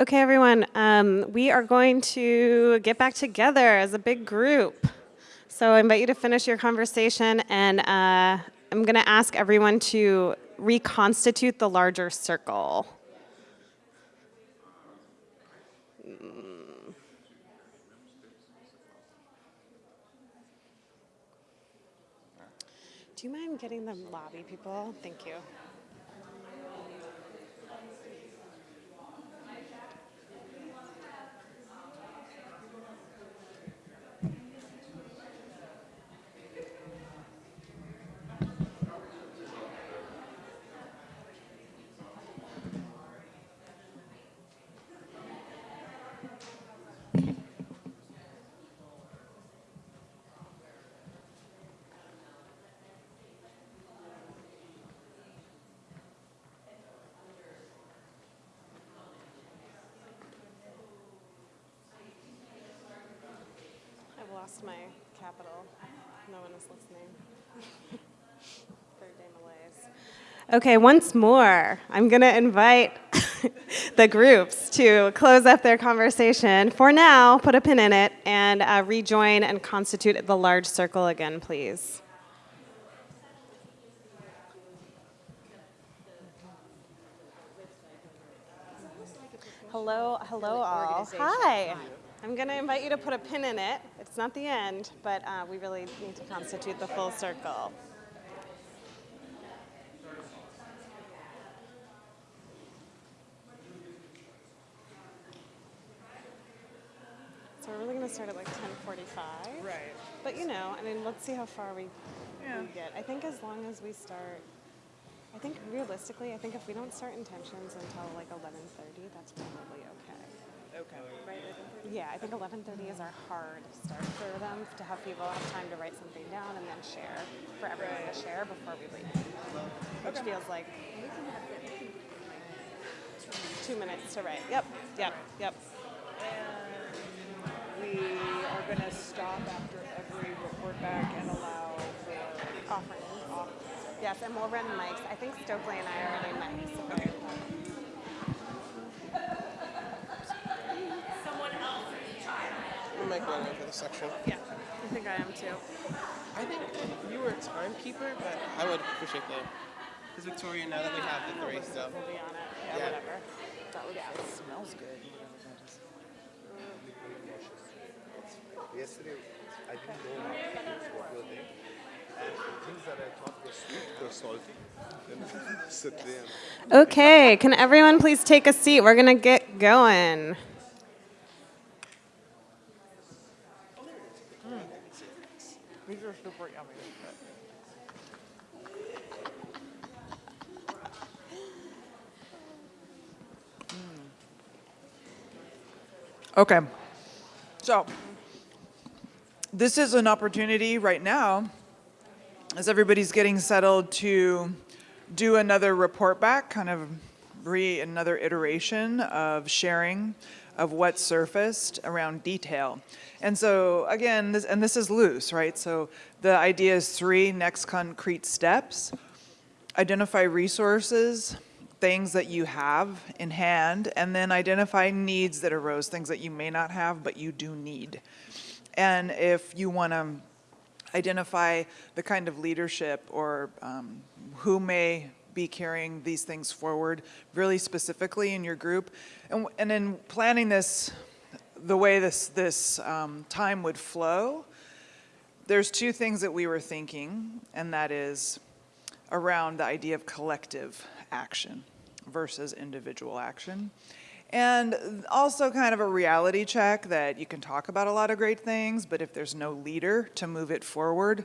Okay, everyone, um, we are going to get back together as a big group. So I invite you to finish your conversation, and uh, I'm going to ask everyone to reconstitute the larger circle. Do you mind getting the lobby people? Thank you. I've lost my capital. No one is listening. Third day malaise. Okay, once more, I'm going to invite the groups to close up their conversation. For now, put a pin in it and uh, rejoin and constitute the large circle again, please. Hello, hello all. Hi. I'm going to invite you to put a pin in it. It's not the end, but uh, we really need to constitute the full circle. So we're really going to start at like 10:45. Right. But you know, I mean, let's see how far we, Yeah. we get. I think as long as we start, I think realistically, I think if we don't start intentions until like 11:30, that's probably okay. Okay. Right? Yeah, I think 11:30 is our hard start for them to have people have time to write something down and then share for everyone to share before we leave, which feels like two minutes to write. Yep, yep, yep. We are going to stop after every report back and allow for Offerings. off. Yes, and we'll run mics. I think Stokely and I are running mics. Okay. I'm like going for this section. Yeah, I think I am too. I think you were a timekeeper, but I would appreciate that. Because Victoria, now that we have the three stuff. We'll be on it. Yeah, Yeah. whatever. That would It smells good. Mm. Yesterday, I didn't know what were they. And the things that I thought were sweet were salty. There Okay, can everyone please take a seat? We're gonna get going. These are super yummy. Okay. So, this is an opportunity right now, as everybody's getting settled, to do another report back, kind of re another iteration of sharing of what surfaced around detail. And so again, this, and this is loose, right? So the idea is three next concrete steps. Identify resources, things that you have in hand, and then identify needs that arose, things that you may not have, but you do need. And if you want to identify the kind of leadership or um, who may be carrying these things forward really specifically in your group. And, and in planning this, the way this, this um, time would flow, there's two things that we were thinking, and that is around the idea of collective action versus individual action. And also kind of a reality check that you can talk about a lot of great things, but if there's no leader to move it forward,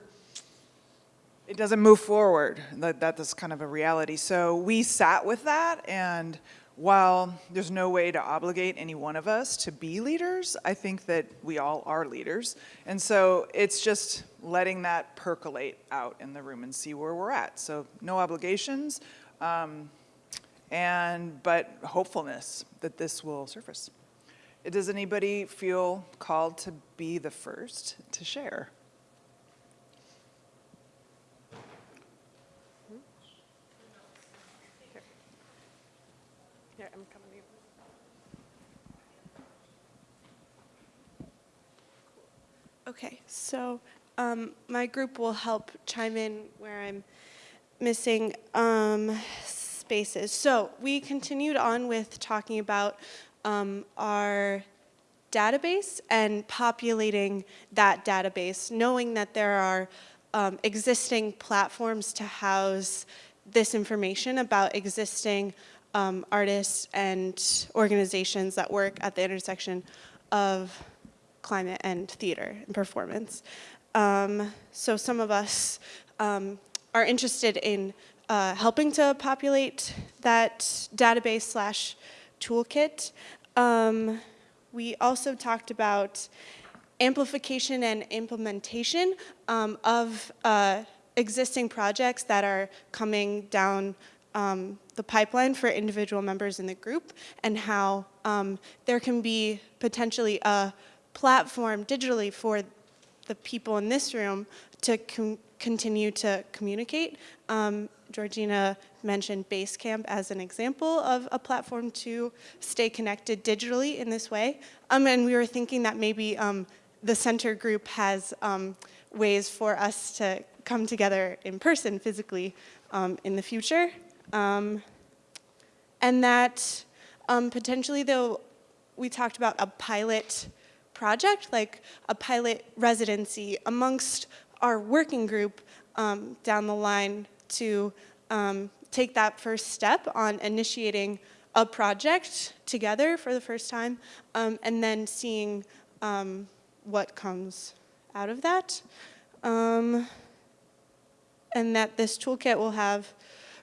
it doesn't move forward. That, that is kind of a reality. So we sat with that, and while there's no way to obligate any one of us to be leaders, I think that we all are leaders. And so it's just letting that percolate out in the room and see where we're at. So no obligations, um, and but hopefulness that this will surface. Does anybody feel called to be the first to share? right, I'm coming. Okay, so um, my group will help chime in where I'm missing um, spaces. So we continued on with talking about um, our database and populating that database, knowing that there are um, existing platforms to house this information about existing um, artists and organizations that work at the intersection of climate and theater and performance. Um, so some of us um, are interested in uh, helping to populate that database slash toolkit. Um, we also talked about amplification and implementation um, of uh, existing projects that are coming down um, the pipeline for individual members in the group and how um, there can be potentially a platform digitally for the people in this room to con continue to communicate. Um, Georgina mentioned Basecamp as an example of a platform to stay connected digitally in this way. Um, and we were thinking that maybe um, the center group has um, ways for us to come together in person physically um, in the future. Um, and that um, potentially though, we talked about a pilot project, like a pilot residency amongst our working group um, down the line to um, take that first step on initiating a project together for the first time um, and then seeing um, what comes out of that. And that this toolkit will have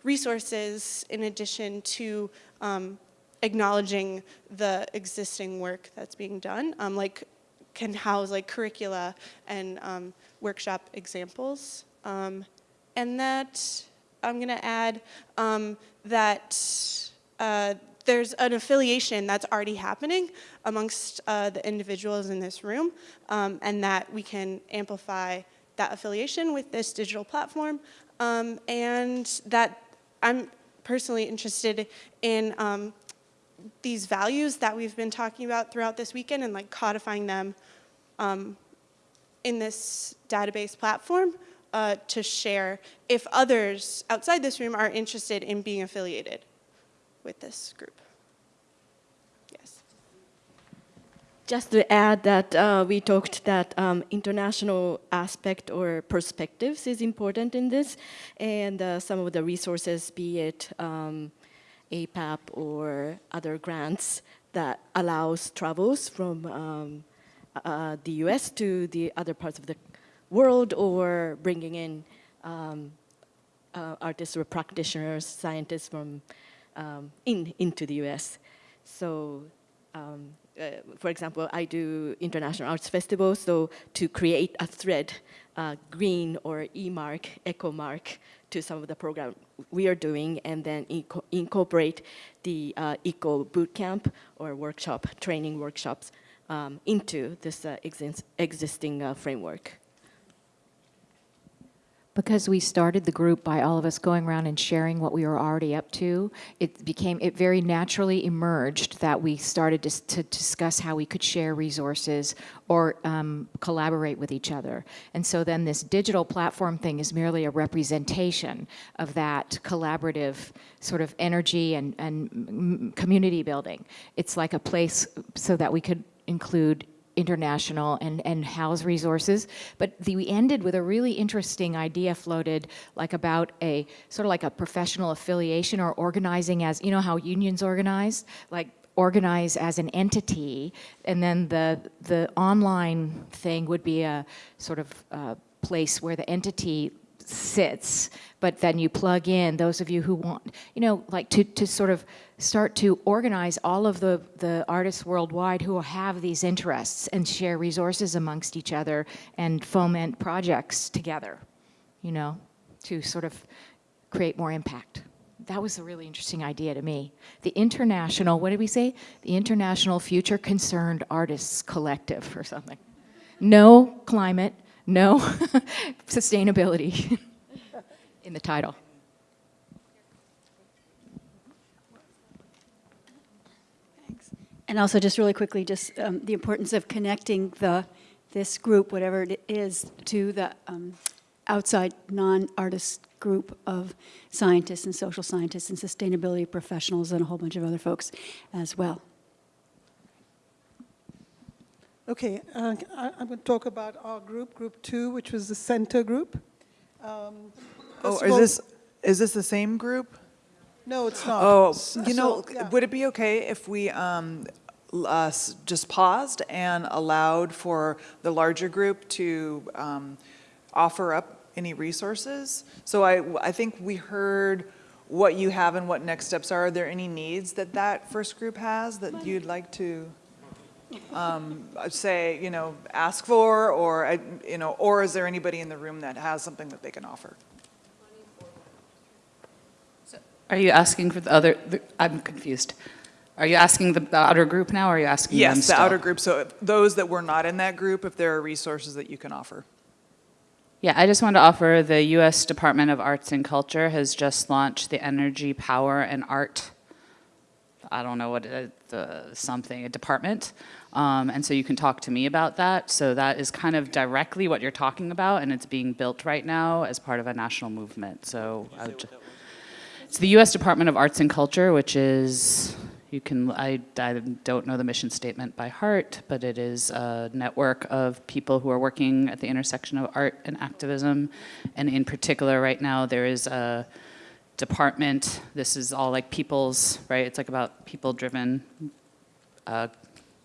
resources in addition to um, acknowledging the existing work that's being done, um, like can house like curricula and um, workshop examples. Um, and that I'm gonna add um, that uh, there's an affiliation that's already happening amongst uh, the individuals in this room um, and that we can amplify that affiliation with this digital platform um, and that I'm personally interested in um, these values that we've been talking about throughout this weekend and like codifying them um, in this database platform uh, to share if others outside this room are interested in being affiliated with this group. Yes. Just to add that uh, we talked that um, international aspect or perspectives is important in this, and uh, some of the resources, be it um, APAP or other grants that allows travels from um, uh, the US to the other parts of the world or bringing in um, uh, artists or practitioners, scientists from um, in, into the US. So um, uh, for example, I do international arts festivals, so to create a thread, uh, green or E-mark, eco mark to some of the program we are doing and then inco incorporate the uh, eco bootcamp or workshop, training workshops um, into this uh, existing uh, framework. Because we started the group by all of us going around and sharing what we were already up to, it became, it very naturally emerged that we started to, to discuss how we could share resources or um, collaborate with each other. And so then this digital platform thing is merely a representation of that collaborative sort of energy and, and community building. It's like a place so that we could include international and, and house resources. But the, we ended with a really interesting idea floated like about a sort of like a professional affiliation or organizing as, you know how unions organize? Like organize as an entity and then the, the online thing would be a sort of uh, place where the entity sits, but then you plug in those of you who want, you know, like to, to sort of start to organize all of the, the artists worldwide who have these interests and share resources amongst each other and foment projects together, you know, to sort of create more impact. That was a really interesting idea to me. The international, what did we say? The International Future Concerned Artists Collective or something. No climate, no sustainability in the title. And also just really quickly, just um, the importance of connecting the, this group, whatever it is, to the um, outside non-artist group of scientists and social scientists and sustainability professionals and a whole bunch of other folks as well. Okay, uh, I, I'm going to talk about our group, Group Two, which was the center group. Um, Oh, is all- this, is this the same group? No, it's not. Oh, S- you know, so, yeah. would it be okay if we um, uh, just paused and allowed for the larger group to um, offer up any resources? So I, I think we heard what you have and what next steps are. Are there any needs that that first group has that you'd like to um, say, you know, ask for, or, uh, you know, or is there anybody in the room that has something that they can offer? Are you asking for the other, the- I'm confused. Are you asking the the outer group now, or are you asking them Yes, the still? outer group, so those that were not in that group, if there are resources that you can offer. Yeah, I just want to offer the U.S. Department of Arts and Culture has just launched the Energy, Power, and Art, I don't know what, it- the, something, a department. Um, and so you can talk to me about that. So that is kind of directly what you're talking about, and it's being built right now as part of a national movement. So it's the U.S. Department of Arts and Culture, which is, you can, I, I don't know the mission statement by heart, but it is a network of people who are working at the intersection of art and activism. And in particular, right now, there is a department, this is all like people's, right? It's like about people-driven, uh,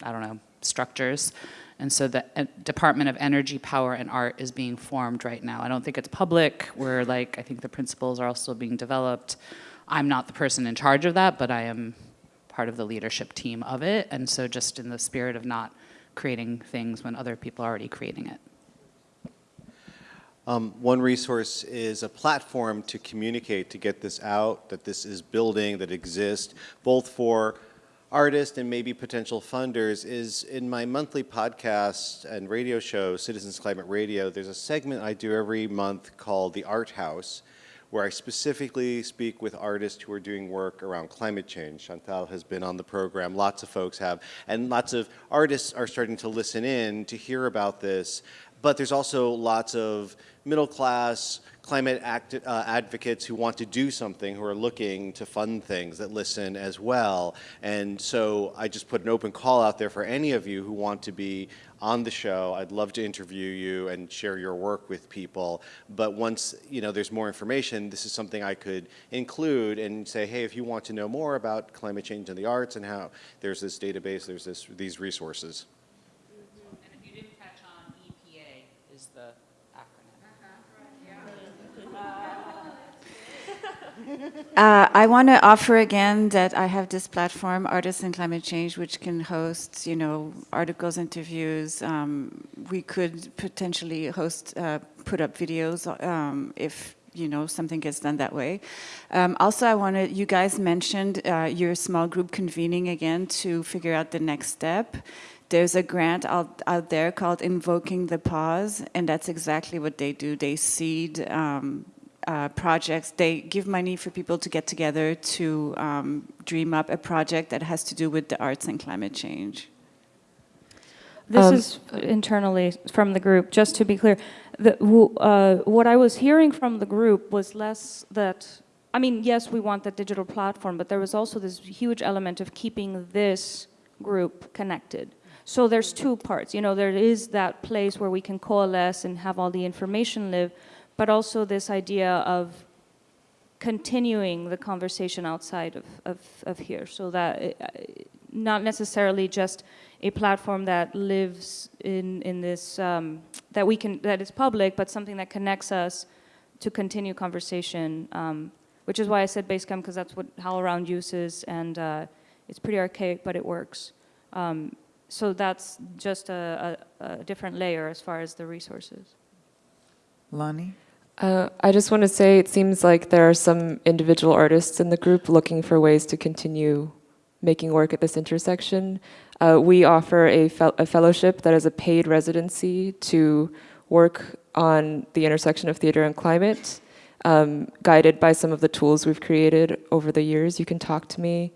I don't know, structures. And so the uh, Department of Energy, Power, and Art is being formed right now. I don't think it's public. We're like, I think the principles are also being developed. I'm not the person in charge of that, but I am part of the leadership team of it. And so just in the spirit of not creating things when other people are already creating it. Um, one resource is a platform to communicate, to get this out, that this is building, that exists, both for artists and maybe potential funders, is in my monthly podcast and radio show, Citizens Climate Radio, there's a segment I do every month called The Art House, where I specifically speak with artists who are doing work around climate change. Chantal has been on the program, lots of folks have, and lots of artists are starting to listen in to hear about this. But there's also lots of middle class climate act, uh, advocates who want to do something, who are looking to fund things that listen as well. And so I just put an open call out there for any of you who want to be on the show. I'd love to interview you and share your work with people. But once you know there's more information, this is something I could include and say, hey, if you want to know more about climate change in the arts and how there's this database, there's this, these resources. And if you didn't catch on, EPA is the Uh, I want to offer again that I have this platform, Artists in Climate Change, which can host, you know, articles, interviews. Um, we could potentially host, uh, put up videos um, if you know something gets done that way. Um, also, I wanted you guys mentioned uh, your small group convening again to figure out the next step. There's a grant out, out there called Invoking the Pause, and that's exactly what they do. They seed um, uh, projects. They give money for people to get together to um, dream up a project that has to do with the arts and climate change. This Um, is internally from the group, just to be clear. The, uh, what I was hearing from the group was less that, I mean, yes, we want the digital platform, but there was also this huge element of keeping this group connected. So there's two parts, you know, there is that place where we can coalesce and have all the information live, but also this idea of continuing the conversation outside of, of, of here so that it, uh, not necessarily just a platform that lives in, in this, um, that we can, that is public, but something that connects us to continue conversation, um, which is why I said Basecamp, because that's what HowlRound uses, and uh, it's pretty archaic, but it works. Um, so that's just a, a, a different layer as far as the resources. Lonnie? Uh, I just want to say it seems like there are some individual artists in the group looking for ways to continue making work at this intersection. Uh, we offer a, a fellowship that is a paid residency to work on the intersection of theater and climate, um, guided by some of the tools we've created over the years. You can talk to me.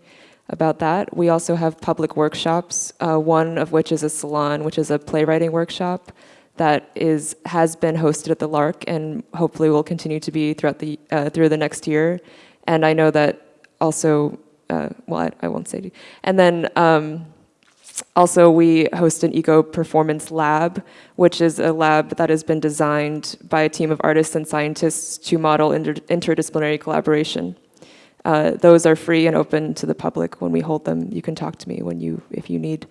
about that. We also have public workshops, uh, one of which is a salon, which is a playwriting workshop that is has been hosted at the Lark and hopefully will continue to be throughout the uh, through the next year. And I know that also, uh, well, I, I, won't say. And then um, also we host an eco performance lab, which is a lab that has been designed by a team of artists and scientists to model inter interdisciplinary collaboration. Uh, those are free and open to the public when we hold them. You can talk to me when you, if you need.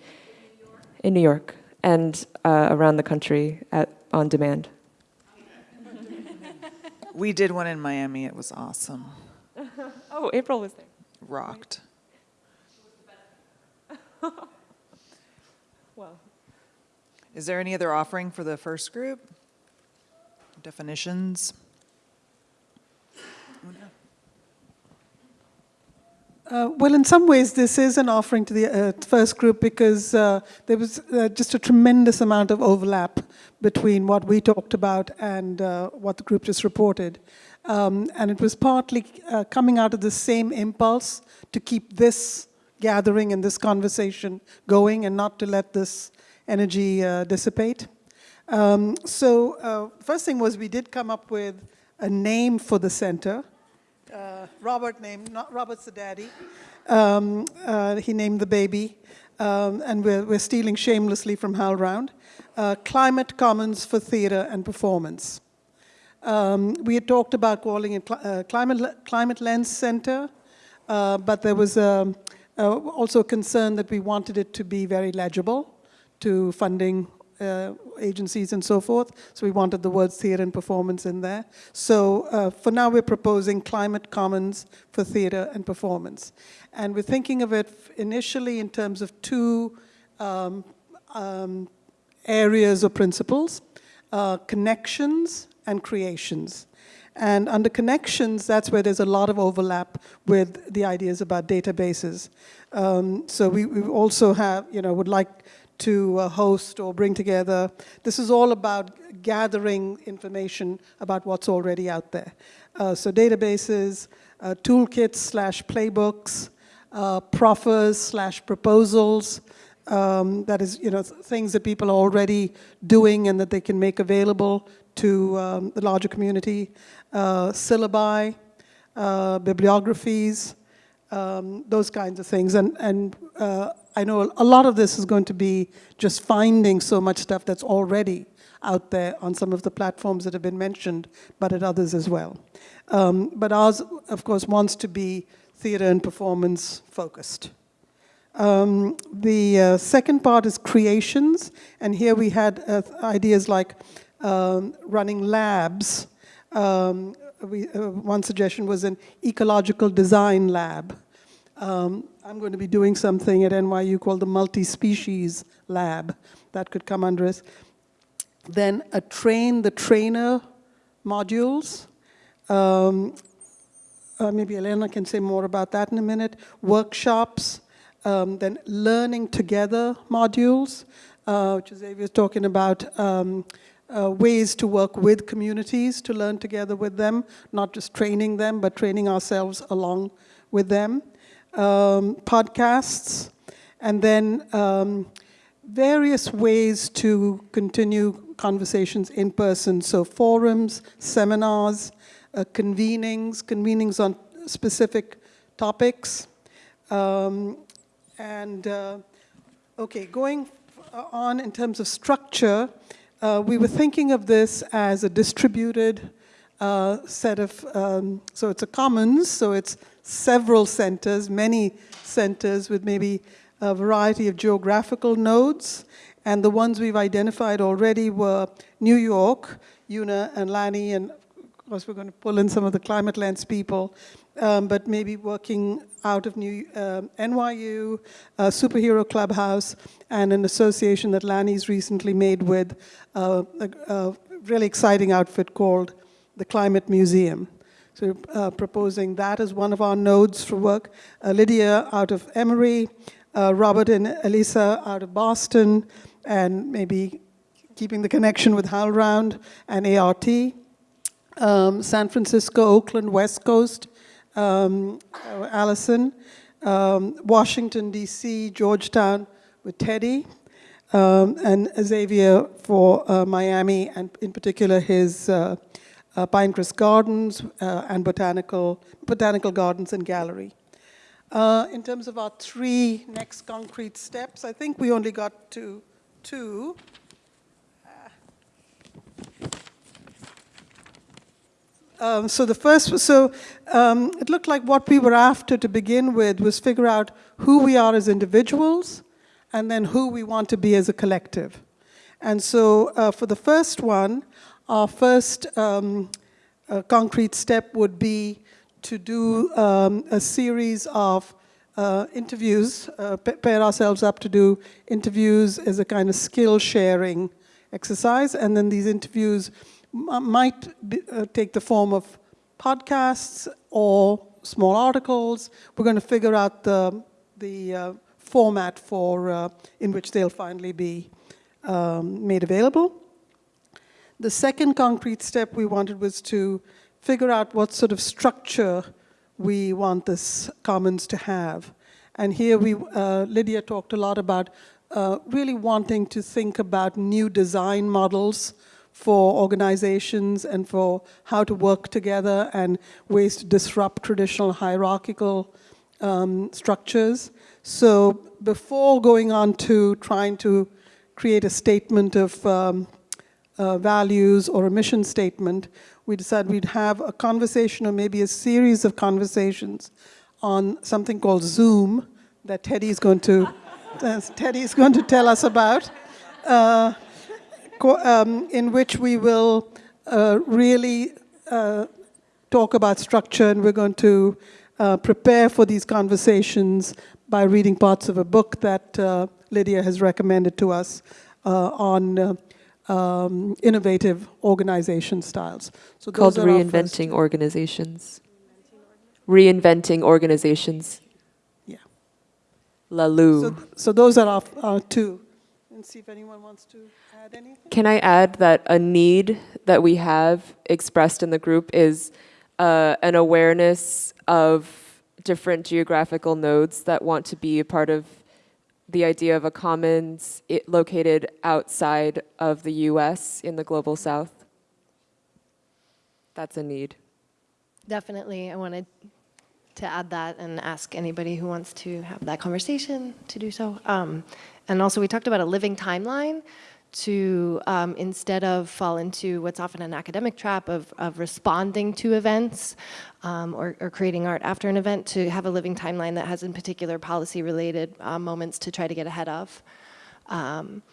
In New York and uh, around the country at, on demand. we did one in Miami. It was awesome. oh, April was there. Rocked. well. Is there any other offering for the first group? Definitions? Uh, well, in some ways, this is an offering to the uh, first group because uh, there was uh, just a tremendous amount of overlap between what we talked about and uh, what the group just reported. Um, and it was partly uh, coming out of the same impulse to keep this gathering and this conversation going and not to let this energy dissipate. Um, so first thing was we did come up with a name for the center uh, Robert named, not Robert's the daddy. Um, uh, he named the baby, um, and we're, we're stealing shamelessly from HowlRound. Uh, Climate Commons for Theatre and Performance. Um, we had talked about calling it cl uh, Climate, Climate Lens Center, uh, but there was um, uh, also a concern that we wanted it to be very legible to funding uh, agencies and so forth. So we wanted the words theatre and performance in there. So uh, for now we're proposing Climate Commons for theatre and performance. And we're thinking of it initially in terms of two um, um, areas or principles, uh, connections and creations. And under connections, that's where there's a lot of overlap with the ideas about databases. Um, so we, we also have, you know, would like to uh, host or bring together. This is all about gathering information about what's already out there. Uh, so databases, uh, toolkits slash playbooks, uh, proffers slash proposals, um, that is, you know, things that people are already doing and that they can make available to um, the larger community, uh, syllabi, uh, bibliographies, um, those kinds of things. And, and I know a lot of this is going to be just finding so much stuff that's already out there on some of the platforms that have been mentioned, but at others as well. Um, but ours, of course, wants to be theater and performance focused. Um, the uh, second part is creations, and here we had uh, ideas like um, running labs. Um, we, uh, one suggestion was an ecological design lab. Um, I'm going to be doing something at NYU called the Multi-Species Lab. That could come under us. Then a train the trainer modules. Um, uh, maybe Elena can say more about that in a minute. Workshops, um, then learning together modules, uh, which Xavier was talking about, um, uh, ways to work with communities, to learn together with them, not just training them, but training ourselves along with them um, podcasts, and then um, various ways to continue conversations in person. So forums, seminars, uh, convenings, convenings on specific topics. Um, and uh, okay, going on in terms of structure, uh, we were thinking of this as a distributed uh, set of, um, so it's a commons, so it's several centers, many centers with maybe a variety of geographical nodes. And the ones we've identified already were New York, Una and Lani, and of course we're going to pull in some of the climate lens people, um, but maybe working out of New, uh, NYU, Superhero Clubhouse, and an association that Lani's recently made with uh, a, a really exciting outfit called the Climate Museum. So uh, proposing that as one of our nodes for work. Uh, Lydia out of Emory, uh, Robert and Elisa out of Boston, and maybe keeping the connection with HowlRound and ART. Um, San Francisco, Oakland, West Coast, um, Allison. um, Washington, D.C., Georgetown with Teddy, um, and Xavier for uh, Miami, and in particular his uh, uh, Pinecrest Gardens uh, and botanical, botanical gardens and gallery. Uh, in terms of our three next concrete steps, I think we only got to two. Um, so the first, so um, it looked like what we were after to begin with was figure out who we are as individuals and then who we want to be as a collective. And so uh, for the first one, our first um, uh, concrete step would be to do um, a series of uh, interviews, uh, pair ourselves up to do interviews as a kind of skill sharing exercise, and then these interviews might be, uh, take the form of podcasts or small articles. We're going to figure out the, the uh, format for uh, in which they'll finally be um, made available. The second concrete step we wanted was to figure out what sort of structure we want this commons to have. And here we, uh, Lydia talked a lot about uh, really wanting to think about new design models for organizations and for how to work together and ways to disrupt traditional hierarchical um, structures. So before going on to trying to create a statement of um, uh, values or a mission statement, we decided we'd have a conversation or maybe a series of conversations on something called Zoom that Teddy is going to, Teddy is going to tell us about. Uh, um, in which we will uh, really uh, talk about structure and we're going to uh, prepare for these conversations by reading parts of a book that uh, Lydia has recommended to us on um, innovative organization styles. So Called Reinventing Organizations. Reinventing Organizations. Yeah. Laloux. So, so those are our, our two. And see if anyone wants to add anything. Can I add that a need that we have expressed in the group is uh, an awareness of different geographical nodes that want to be a part of the idea of a commons located outside of the US in the global south? That's a need. Definitely. I wanted to add that and ask anybody who wants to have that conversation to do so. Um, and also we talked about a living timeline to um, instead of fall into what's often an academic trap of, of responding to events um, or, or, creating art after an event to have a living timeline that has in particular policy related uh, moments to try to get ahead of. Um,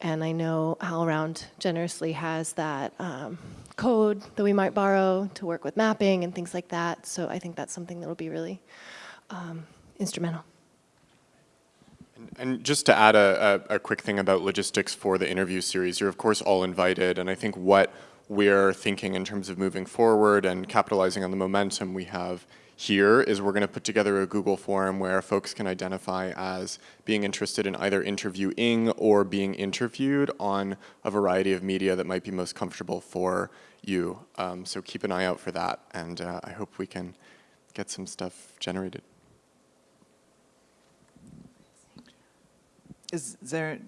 and I know HowlRound generously has that um, code that we might borrow to work with mapping and things like that. So I think that's something that will be really um, instrumental. And just to add a, a, a, quick thing about logistics for the interview series, you're of course all invited, and I think what we're thinking in terms of moving forward and capitalizing on the momentum we have here is we're going to put together a Google form where folks can identify as being interested in either interviewing or being interviewed on a variety of media that might be most comfortable for you. Um, so keep an eye out for that, and uh, I hope we can get some stuff generated. Is there,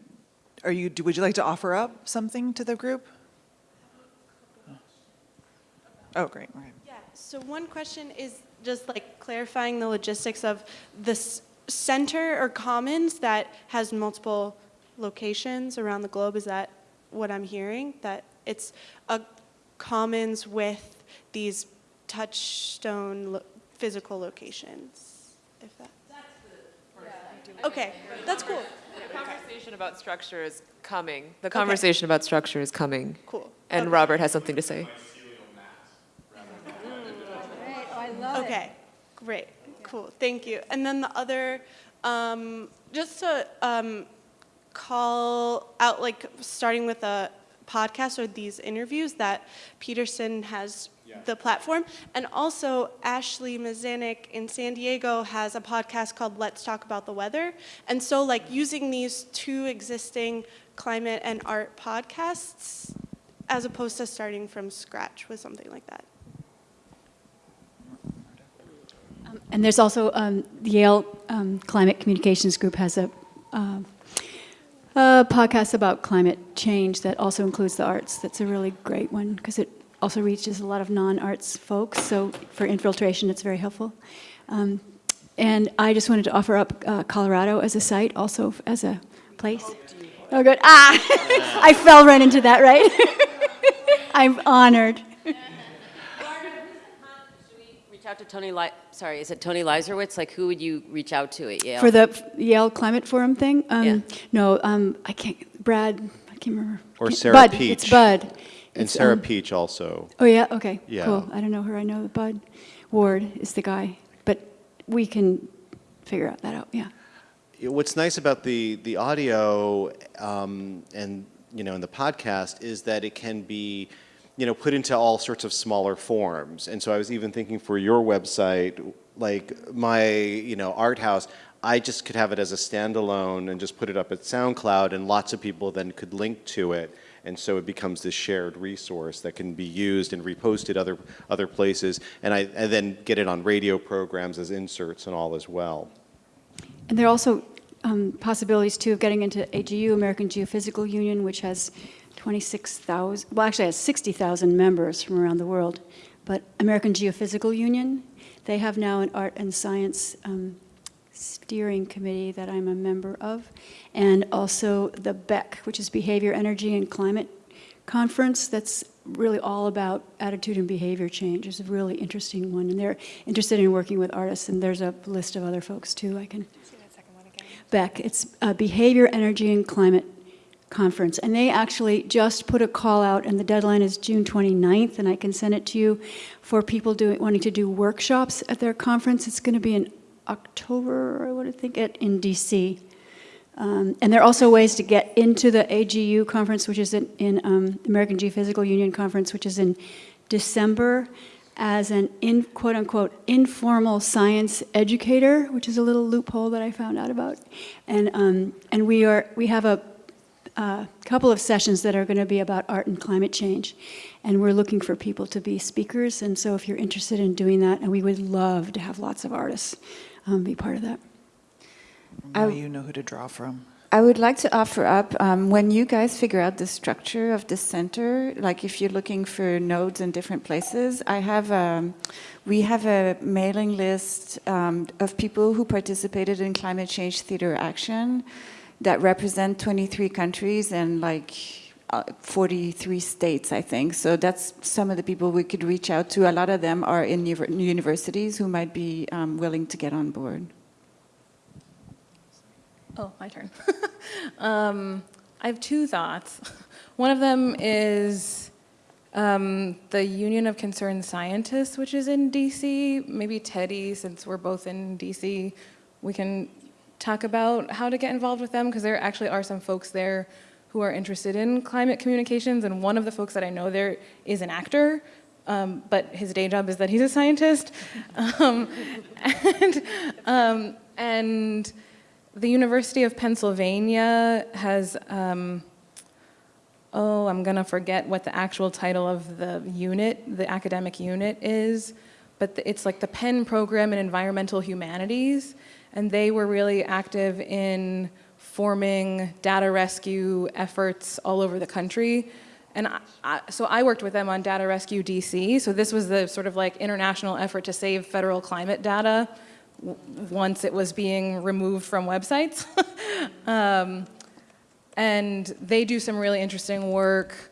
are you, do, would you like to offer up something to the group? Oh, great. Okay. Yeah, so one question is just like clarifying the logistics of this center or commons that has multiple locations around the globe. Is that what I'm hearing? That it's a commons with these touchstone lo physical locations, if that. Okay, that's cool. The conversation about structure is coming. The conversation okay. about structure is coming. Cool. And okay. Robert has something to say. Okay, great, cool, thank you. And then the other, um, just to um, call out, like starting with a podcast or these interviews that Peterson has the platform. And also, Ashley Mazanik in San Diego has a podcast called Let's Talk About the Weather. And so, like, using these two existing climate and art podcasts as opposed to starting from scratch with something like that. And there's also um, the Yale um, Climate Communications Group has a, uh, a podcast about climate change that also includes the arts. That's a really great one because it also reaches a lot of non-arts folks. So for infiltration, it's very helpful. Um, and I just wanted to offer up uh, Colorado as a site, also as a place. Oh, good. Ah, I fell right into that, right? I'm honored. Reach out to Tony, Li- sorry, is it Tony Leiserowitz? Like, who would you reach out to at Yale? For the Yale Climate Forum thing? Um, Yeah. No, um, I can't, Brad, I can't remember. Or Can't- Sarah Bud, Peach. It's Bud. And It's, Sarah um, Peach also. Oh, yeah, okay, Yeah. cool. I don't know her, I know Bud Ward is the guy, but we can figure out that out, yeah. Yeah, What's nice about the, the audio um, and, you know, and the podcast is that it can be, you know, put into all sorts of smaller forms. And so I was even thinking for your website, like my, you know, art house, I just could have it as a standalone and just put it up at SoundCloud and lots of people then could link to it. And so it becomes this shared resource that can be used and reposted other, other places. And I and then get it on radio programs as inserts and all as well. And there are also um, possibilities too of getting into AGU, American Geophysical Union, which has 26,000, well, actually has 60,000 members from around the world. But American Geophysical Union, they have now an art and science um, steering committee that I'm a member of, and also the BEC, which is Behavior, Energy, and Climate Conference. That's really all about attitude and behavior change. It's a really interesting one, and they're interested in working with artists. And there's a list of other folks too. I can. BEC. It's a Behavior, Energy, and Climate Conference. And they actually just put a call out, and the deadline is June 29th, and I can send it to you for people doing, wanting to do workshops at their conference. It's going to be in October, I would think, at, in DC. Um, and there are also ways to get into the AGU conference, which is in, in um, American Geophysical Union conference, which is in December, as an in quote unquote informal science educator, which is a little loophole that I found out about. And um, and we are we have a a couple of sessions that are going to be about art and climate change, and we're looking for people to be speakers. And so, if you're interested in doing that, and we would love to have lots of artists um, be part of that. Now you know who to draw from. I would like to offer up um, when you guys figure out the structure of the center, like if you're looking for nodes in different places, I have um, we have a mailing list um, of people who participated in climate change theater action that represent 23 countries and like uh, 43 states, I think. So that's some of the people we could reach out to. A lot of them are in universities who might be um, willing to get on board. Oh, my turn. um, I have two thoughts. One of them is um, the Union of Concerned Scientists, which is in DC. Maybe Teddy, since we're both in DC, we can talk about how to get involved with them because there actually are some folks there who are interested in climate communications. And one of the folks that I know there is an actor. Um, but his day job is that he's a scientist. Um, and, um, and the University of Pennsylvania has, um, oh, I'm gonna forget what the actual title of the unit, the academic unit is, but the, it's like the Penn Program in Environmental Humanities, and they were really active in forming data rescue efforts all over the country. And I, I, so I worked with them on Data Rescue DC, so this was the sort of like international effort to save federal climate data once it was being removed from websites. um, and they do some really interesting work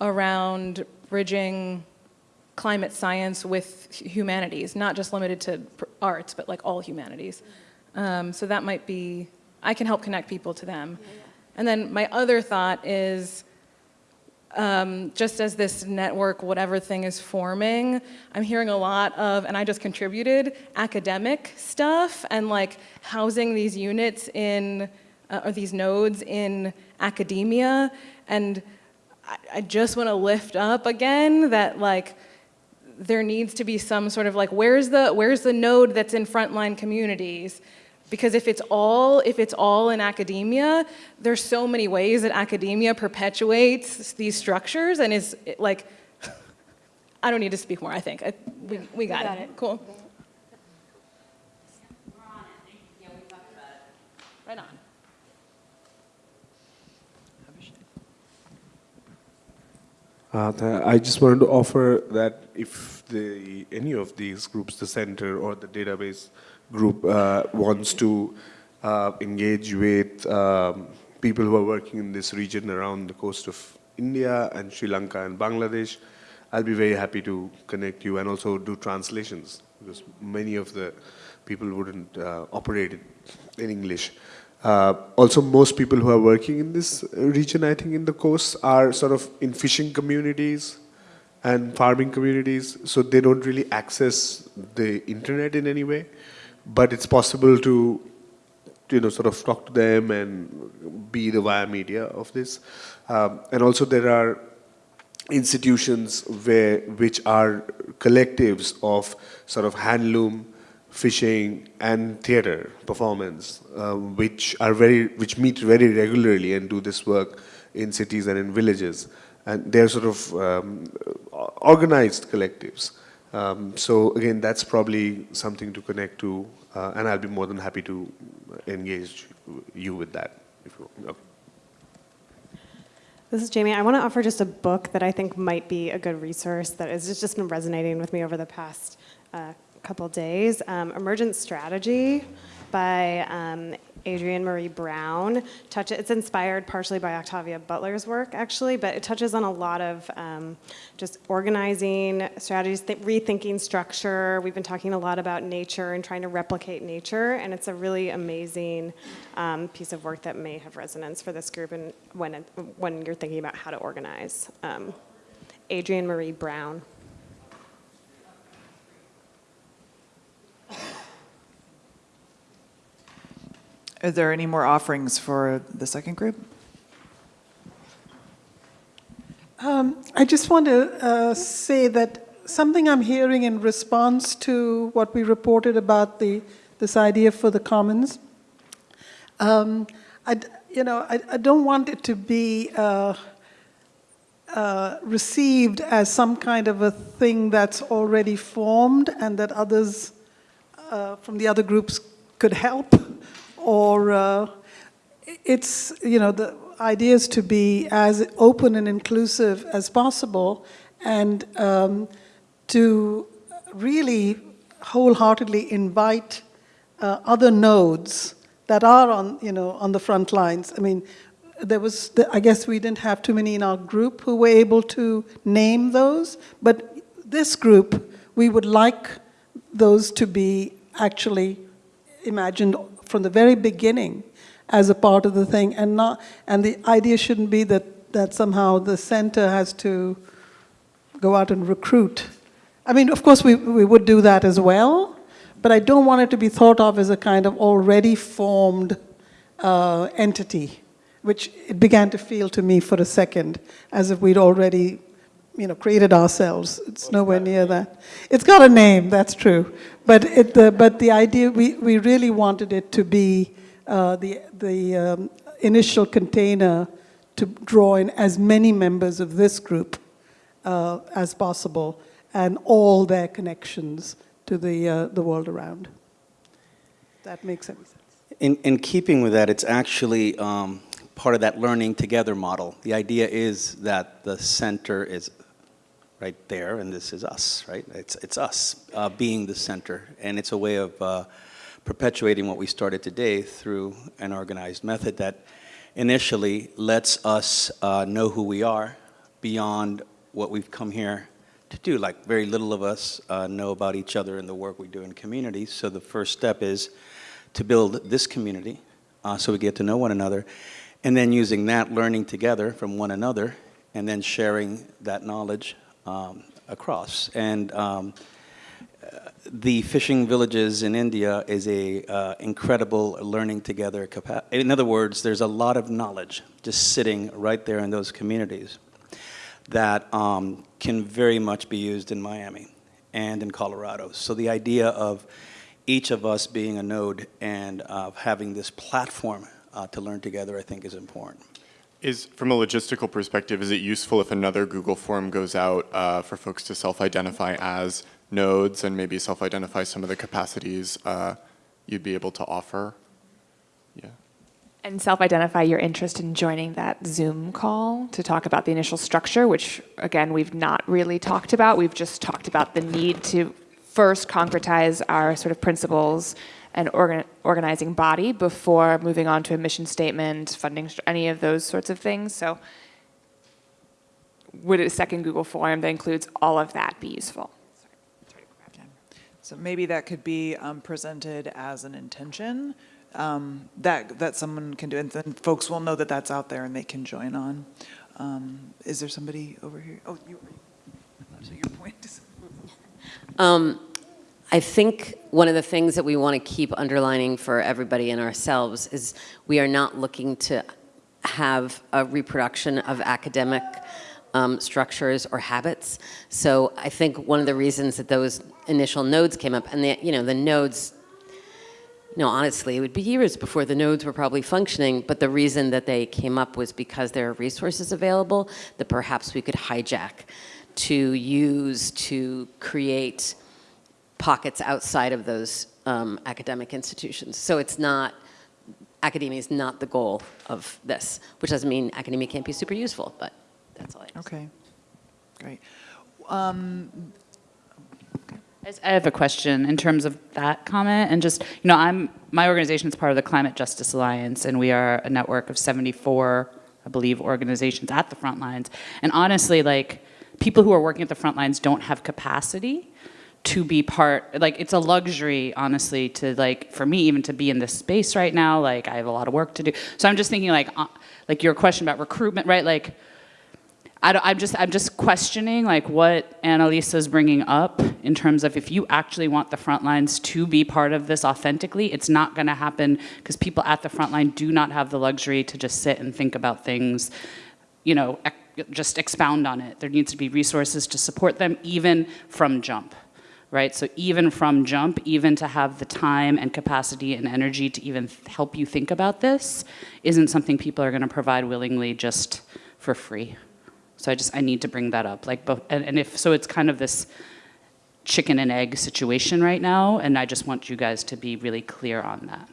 around bridging climate science with humanities, not just limited to arts, but like all humanities. Um, so that might be, I can help connect people to them. And then my other thought is, um, just as this network, whatever thing is forming, I'm hearing a lot of, and I just contributed, academic stuff and like housing these units in, uh, or these nodes in academia. And I, I just want to lift up again that like, there needs to be some sort of like, where's the, where's the node that's in frontline communities? Because if it's all, if it's all in academia, there's so many ways that academia perpetuates these structures and is like, I don't need to speak more, I think. I, we, we got, we got it. it. Cool. Right on. Uh, I just wanted to offer that if the, any of these groups, the center or the database, group, uh, wants to uh, engage with um, people who are working in this region around the coast of India and Sri Lanka and Bangladesh, I'll be very happy to connect you and also do translations because many of the people wouldn't uh, operate in, English. Uh, also, most people who are working in this region, I think, in the coast, are sort of in fishing communities and farming communities, so they don't really access the internet in any way. But it's possible to, you know, sort of talk to them and be the via media of this. Um, and also, there are institutions where which are collectives of sort of handloom fishing and theater performance, uh, which are very, which meet very regularly and do this work in cities and in villages. And they're sort of um, organized collectives. Um, so again, that's probably something to connect to, uh, and I'll be more than happy to engage you with that. If you want. Okay. This is Jamie. I want to offer just a book that I think might be a good resource that has just been resonating with me over the past uh, couple days. Um, Emergent Strategy by um, Adrienne Maree Brown. Touch, it's inspired partially by Octavia Butler's work, actually, but it touches on a lot of um, just organizing strategies, th rethinking structure. We've been talking a lot about nature and trying to replicate nature, and it's a really amazing um, piece of work that may have resonance for this group and when, it, when you're thinking about how to organize. Um, Adrienne Maree Brown. Are there any more offerings for the second group? Um, I just want to uh, say that something I'm hearing in response to what we reported about the this idea for the commons. Um, I, you know, I, I, don't want it to be uh, uh, received as some kind of a thing that's already formed and that others uh, from the other groups could help or uh, it's, you know, the idea is to be as open and inclusive as possible and um, to really wholeheartedly invite uh, other nodes that are on, you know, on the front lines. I mean, there was, the, I guess we didn't have too many in our group who were able to name those, but this group, we would like those to be actually imagined from the very beginning as a part of the thing and not and the idea shouldn't be that that somehow the center has to go out and recruit. I mean, of course we, we would do that as well, but I don't want it to be thought of as a kind of already formed uh, entity, which it began to feel to me for a second, as if we'd already you know, created ourselves. It's nowhere near that. It's got a name, that's true. But, it, the, but the idea, we, we really wanted it to be uh, the, the um, initial container to draw in as many members of this group uh, as possible and all their connections to the, uh, the world around. That makes sense. In, in keeping with that, it's actually um, part of that learning together model. The idea is that the center is right there, and this is us, right? It's, it's us uh, being the center, and it's a way of uh, perpetuating what we started today through an organized method that initially lets us uh, know who we are beyond what we've come here to do. Like very little of us uh, know about each other and the work we do in communities, so the first step is to build this community uh, so we get to know one another, and then using that, learning together from one another, and then sharing that knowledge um, across. And um, the fishing villages in India is a uh, incredible learning together. In other words, there's a lot of knowledge just sitting right there in those communities that um, can very much be used in Miami and in Colorado. So the idea of each of us being a node and uh, having this platform uh, to learn together, I think is important. Is, from a logistical perspective, is it useful if another Google form goes out uh, for folks to self-identify as nodes and maybe self-identify some of the capacities uh, you'd be able to offer? Yeah. and self-identify your interest in joining that Zoom call to talk about the initial structure, which again, we've not really talked about. We've just talked about the need to first concretize our sort of principles and organ organizing body before moving on to a mission statement, funding, any of those sorts of things. So would a second Google form that includes all of that be useful? So maybe that could be um, presented as an intention um, that that someone can do, and then folks will know that that's out there and they can join on. Um, is there somebody over here? Oh, you. So your point is. I think one of the things that we want to keep underlining for everybody and ourselves is we are not looking to have a reproduction of academic um, structures or habits. So I think one of the reasons that those initial nodes came up, and the, you know, the nodes you know, honestly, it would be years before the nodes were probably functioning, but the reason that they came up was because there are resources available that perhaps we could hijack to use to create pockets outside of those um, academic institutions. So it's not, academia is not the goal of this, which doesn't mean academia can't be super useful, but that's all I have Okay, great. Um, I have a question in terms of that comment and just, you know, I'm, my organization is part of the Climate Justice Alliance and we are a network of 74, I believe, organizations at the front lines. And honestly, like, people who are working at the front lines don't have capacity to be part, like, it's a luxury, honestly, to like, for me, even to be in this space right now, like, I have a lot of work to do. So I'm just thinking like, uh, like your question about recruitment, right? Like, I am just, I'm just questioning like what Annalisa is bringing up in terms of if you actually want the front lines to be part of this authentically, it's not going to happen because people at the front line do not have the luxury to just sit and think about things, you know, just expound on it. There needs to be resources to support them even from jump, right? So even from jump, even to have the time and capacity and energy to even help you think about this isn't something people are going to provide willingly just for free. So I just, I need to bring that up. Like, and, and if, so it's kind of this chicken and egg situation right now, and I just want you guys to be really clear on that.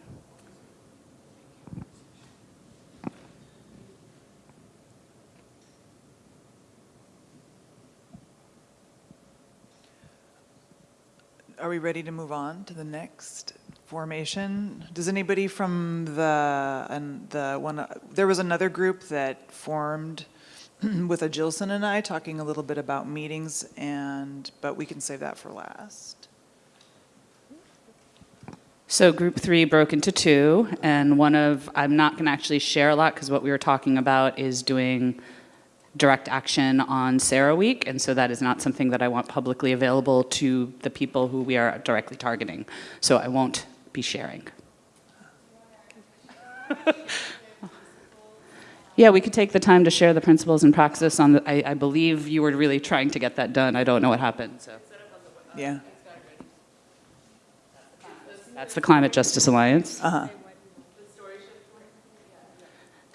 Are we ready to move on to the next formation? Does anybody from the, and the one, there was another group that formed with Agilson and I talking a little bit about meetings and, but we can save that for last. So group three broke into two and one of, I'm not gonna actually share a lot because what we were talking about is doing direct action on CERAWeek, and so that is not something that I want publicly available to the people who we are directly targeting. So I won't be sharing. Yeah, we could take the time to share the principles and praxis on the, I, I believe you were really trying to get that done. I don't know what happened, so. Yeah. That's the Climate Justice Alliance. Uh-huh.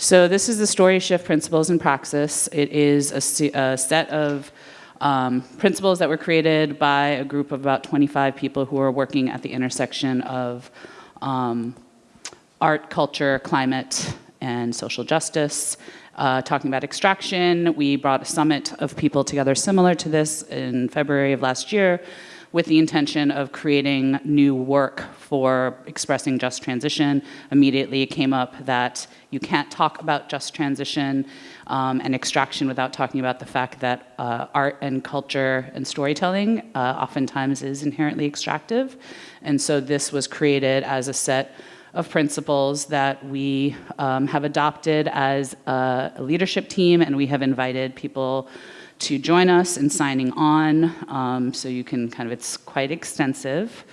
So this is the Story Shift Principles and Praxis. It is a, a set of um, principles that were created by a group of about 25 people who are working at the intersection of um, art, culture, climate, and social justice. Uh, talking about extraction, we brought a summit of people together similar to this in February of last year with the intention of creating new work for expressing just transition. Immediately it came up that you can't talk about just transition um, and extraction without talking about the fact that uh, art and culture and storytelling uh, oftentimes is inherently extractive. And so this was created as a set of principles that we um, have adopted as a, leadership team and we have invited people to join us in signing on. Um, so you can kind of, it's quite extensive,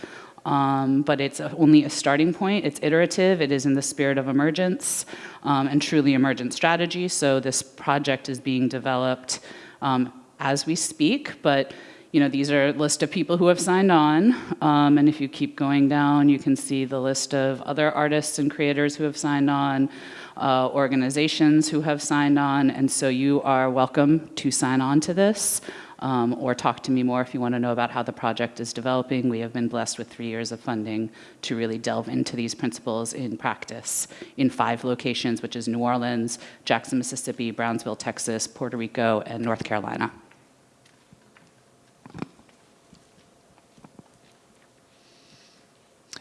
um, but it's only a starting point. It's iterative, it is in the spirit of emergence um, and truly emergent strategy. So this project is being developed um, as we speak, but you know, these are a list of people who have signed on. Um, and if you keep going down, you can see the list of other artists and creators who have signed on, uh, organizations who have signed on. And so you are welcome to sign on to this. um, or talk to me more if you want to know about how the project is developing. We have been blessed with three years of funding to really delve into these principles in practice in five locations, which is New Orleans, Jackson, Mississippi, Brownsville, Texas, Puerto Rico, and North Carolina.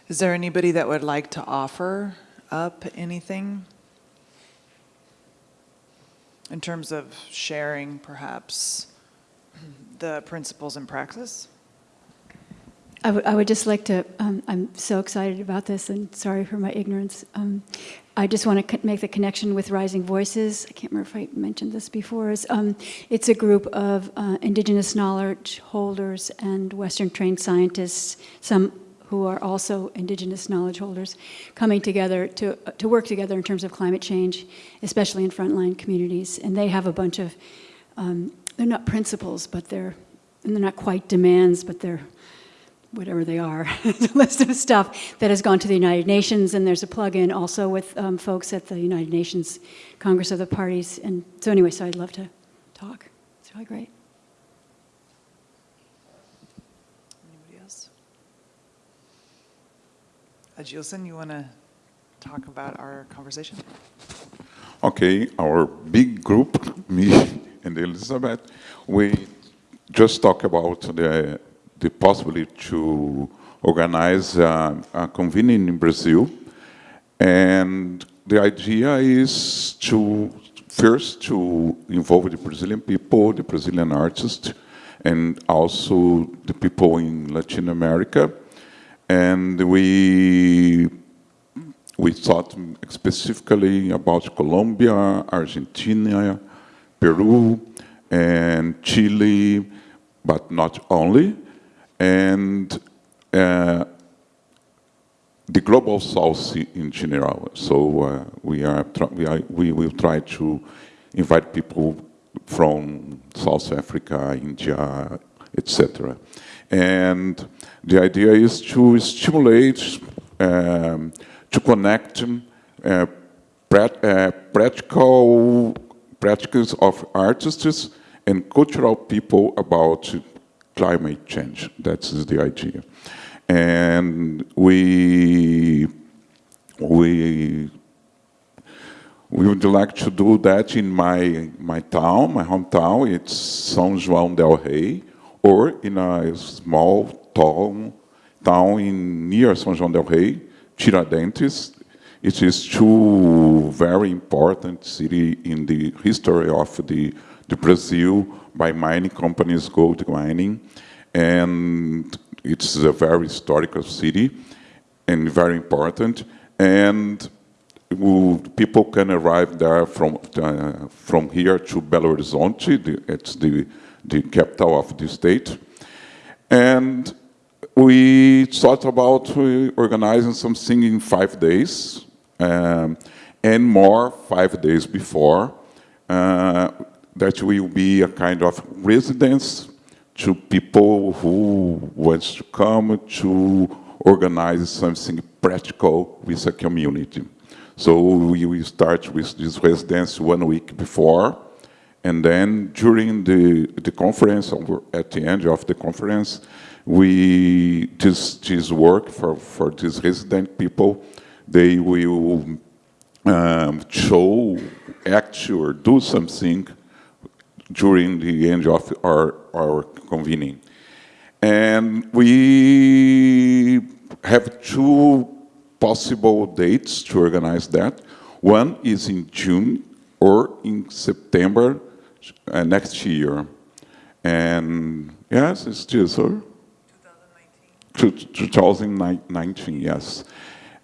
Is there anybody that would like to offer up anything? In terms of sharing, perhaps, the principles and practice? I would, I would just like to, um, I'm so excited about this and sorry for my ignorance. Um, I just want to make the connection with Rising Voices. I can't remember if I mentioned this before. Is, um, it's a group of uh, indigenous knowledge holders and Western trained scientists, some who are also indigenous knowledge holders, coming together to, to work together in terms of climate change, especially in frontline communities. And they have a bunch of, um, they're not principles, but they're, and they're not quite demands, but they're whatever they are, a list of stuff that has gone to the United Nations, and there's a plug-in also with um, folks at the United Nations Congress of the Parties. And so anyway, so I'd love to talk. It's really great. Anybody else? Agilson, you want to talk about our conversation? Okay, our big group, me and Elizabeth, we just talk about the the possibility to organize uh, a convening in Brazil. And the idea is to first to involve the Brazilian people, the Brazilian artists, and also the people in Latin America. And we we thought specifically about Colombia, Argentina, Peru, and Chile, but not only and uh, the global south in general. So uh, we are we are we will try to invite people from South Africa, India, etc. And the idea is to stimulate, um, to connect uh, uh, practical practices of artists and cultural people about climate change. That's the idea. And we, we, we would like to do that in my, my town, my hometown. It's São João del Rei, or in a small town, town in near São João del Rei, Tiradentes. It is two very important city in the history of the, the Brazil by mining companies, gold mining, and it's a very historical city and very important. And people can arrive there from uh, from here to Belo Horizonte. It's the the capital of the state, and we thought about organizing something in five days, um, and more five days before. Uh, that will be a kind of residence to people who want to come to organize something practical with a community. So we will start with this residence one week before, and then during the, the conference, or at the end of the conference, we, this, this work for, for these resident people, they will um, show, act or do something during the end of our, our convening. And we have two possible dates to organize that. One is in June or in September uh, next year. And yes, it's still, sir? 2019. 2019, yes.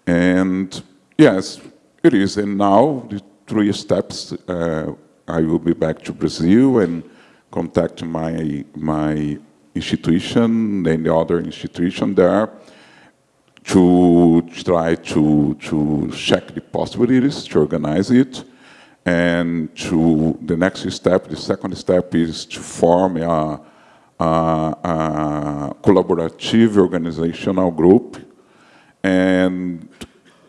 And yes, it is. And now the three steps uh, I will be back to Brazil and contact my, my institution and the other institution there to try to, to check the possibilities, to organize it. And to the next step, the second step is to form a, a, a collaborative organizational group. And,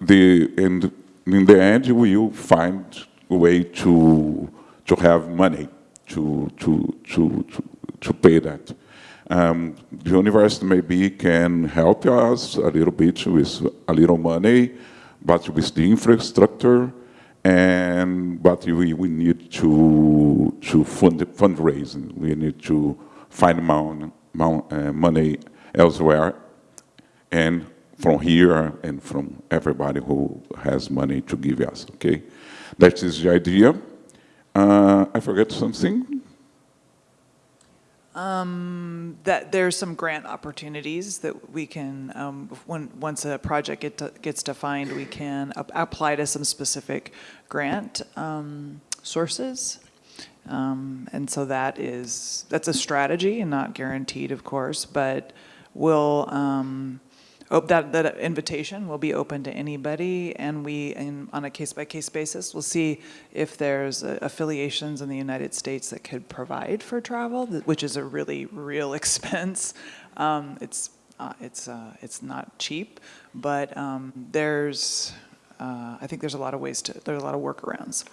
the, and in the end, we will find a way to to have money to, to, to, to, to pay that. Um, the university maybe can help us a little bit with a little money, but with the infrastructure, and but we, we need to to fund fundraising. We need to find mon, mon, uh, money elsewhere, and from here and from everybody who has money to give us. Okay, that is the idea. Uh, I forget something. Um, that there's some grant opportunities that we can, um, when, once a project get gets defined, we can apply to some specific grant um, sources. Um, and so that is, that's a strategy and not guaranteed, of course, but we'll, that, that invitation will be open to anybody, and we, on a case-by-case -case basis, will see if there's uh, affiliations in the United States that could provide for travel, which is a really real expense. Um, it's uh, it's uh, it's not cheap, but um, there's uh, I think there's a lot of ways to there's a lot of workarounds.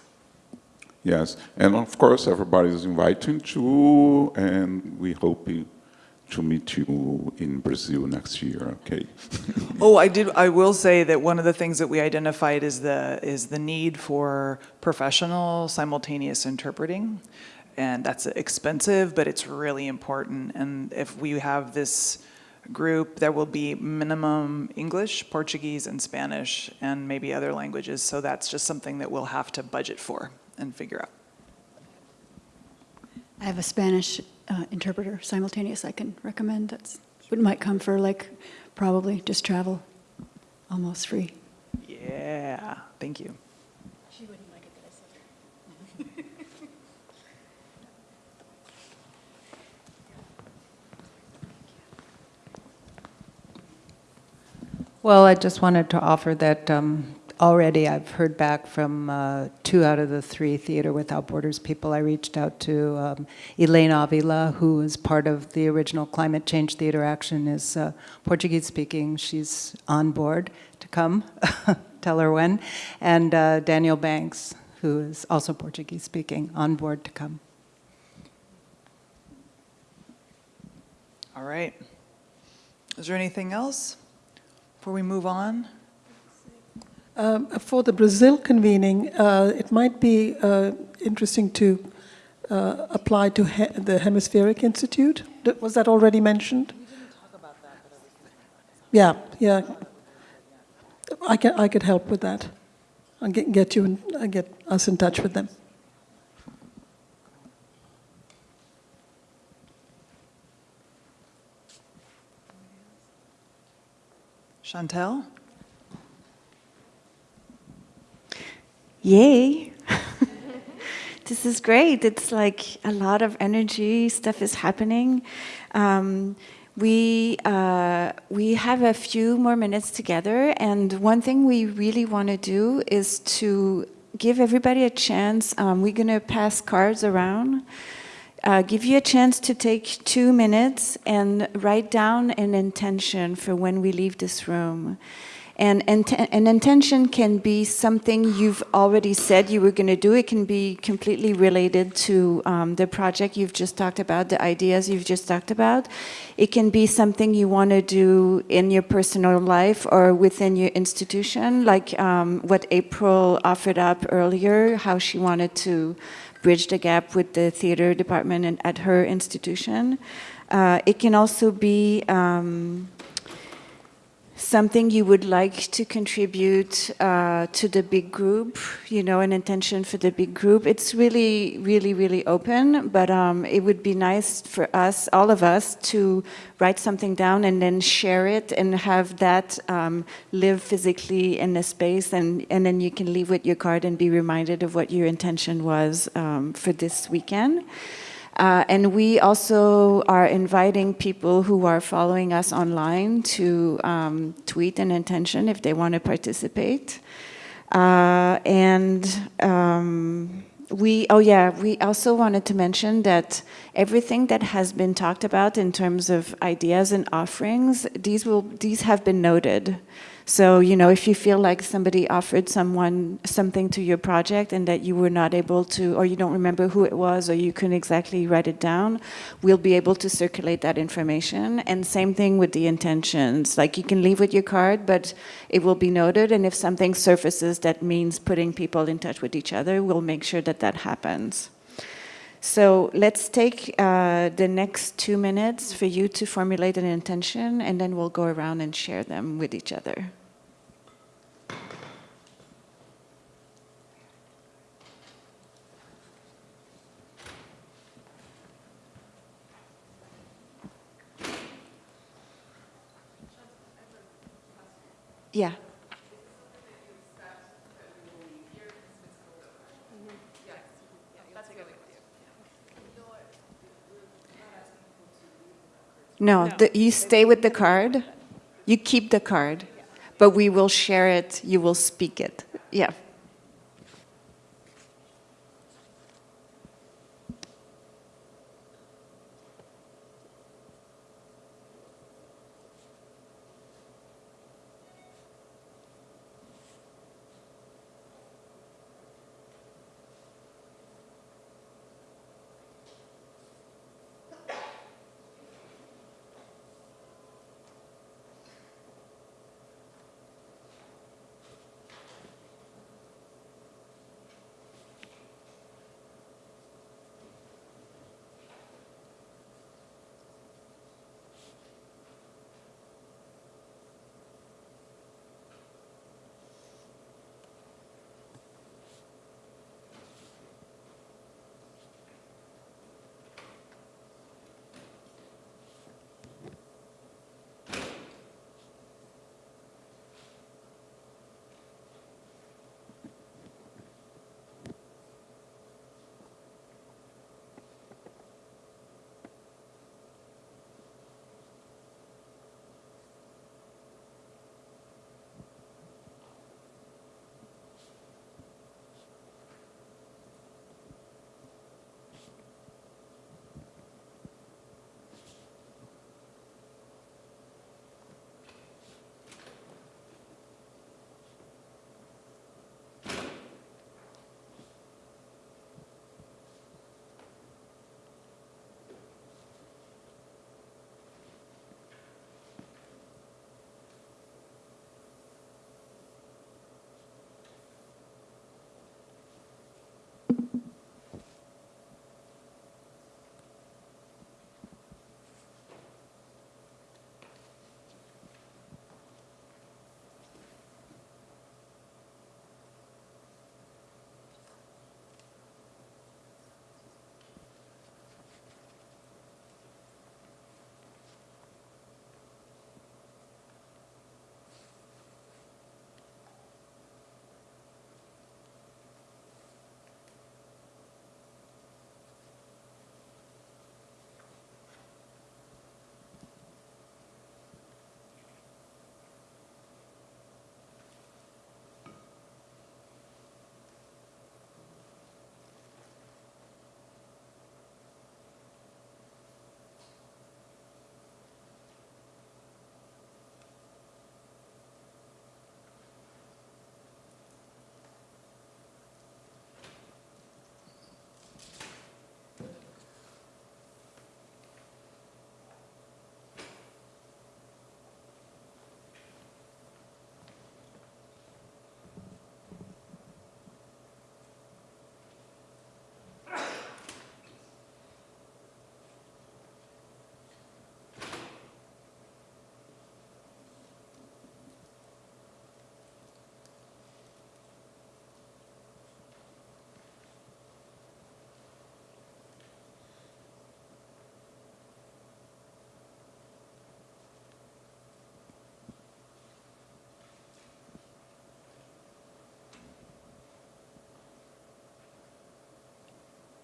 Yes, and of course everybody is invited to, and we hope to meet you in Brazil next year, okay? oh, I did. I will say that one of the things that we identified is the is the need for professional simultaneous interpreting, and that's expensive, but it's really important. And if we have this group, there will be minimum English, Portuguese, and Spanish, and maybe other languages. So that's just something that we'll have to budget for and figure out. I have a Spanish uh, interpreter simultaneous I can recommend. That's what might come for like probably just travel, almost free. Yeah, thank you. Well, I just wanted to offer that um, already I've heard back from uh, two out of the three Theater Without Borders people. I reached out to um, Elaine Avila, who is part of the original Climate Change Theater Action, is uh, Portuguese speaking. She's on board to come, tell her when. And uh, Daniel Banks, who is also Portuguese speaking, on board to come. All right. Is there anything else before we move on? Um, for the Brazil convening, uh, it might be uh, interesting to uh, apply to he the Hemispheric Institute. Was that already mentioned? Yeah, yeah. I can I could help with that. I'll get, get you and uh, get us in touch with them. Chantal? Yay. this is great. It's like a lot of energy, stuff is happening. Um, we, uh, we have a few more minutes together and one thing we really want to do is to give everybody a chance. Um, we're going to pass cards around. Uh, give you a chance to take two minutes and write down an intention for when we leave this room. And an intention can be something you've already said you were going to do. It can be completely related to um, the project you've just talked about, the ideas you've just talked about. It can be something you want to do in your personal life or within your institution, like um, what April offered up earlier, how she wanted to bridge the gap with the theater department at her institution. Uh, it can also be um, something you would like to contribute uh, to the big group, you know, an intention for the big group. It's really, really, really open, but um, it would be nice for us, all of us, to write something down and then share it and have that um, live physically in the space and, and then you can leave with your card and be reminded of what your intention was um, for this weekend. Uh, and we also are inviting people who are following us online to um, tweet an intention if they want to participate. Uh, and um, we, oh yeah, we also wanted to mention that everything that has been talked about in terms of ideas and offerings, these will, these have been noted. So, you know, if you feel like somebody offered someone something to your project and that you were not able to, or you don't remember who it was, or you couldn't exactly write it down, we'll be able to circulate that information. And same thing with the intentions. Like you can leave with your card, but it will be noted. And if something surfaces that means putting people in touch with each other, we'll make sure that that happens. So let's take uh, the next two minutes for you to formulate an intention, and then we'll go around and share them with each other. Yeah. No, The, you stay with the card. You keep the card, but we will share it. You will speak it. Yeah.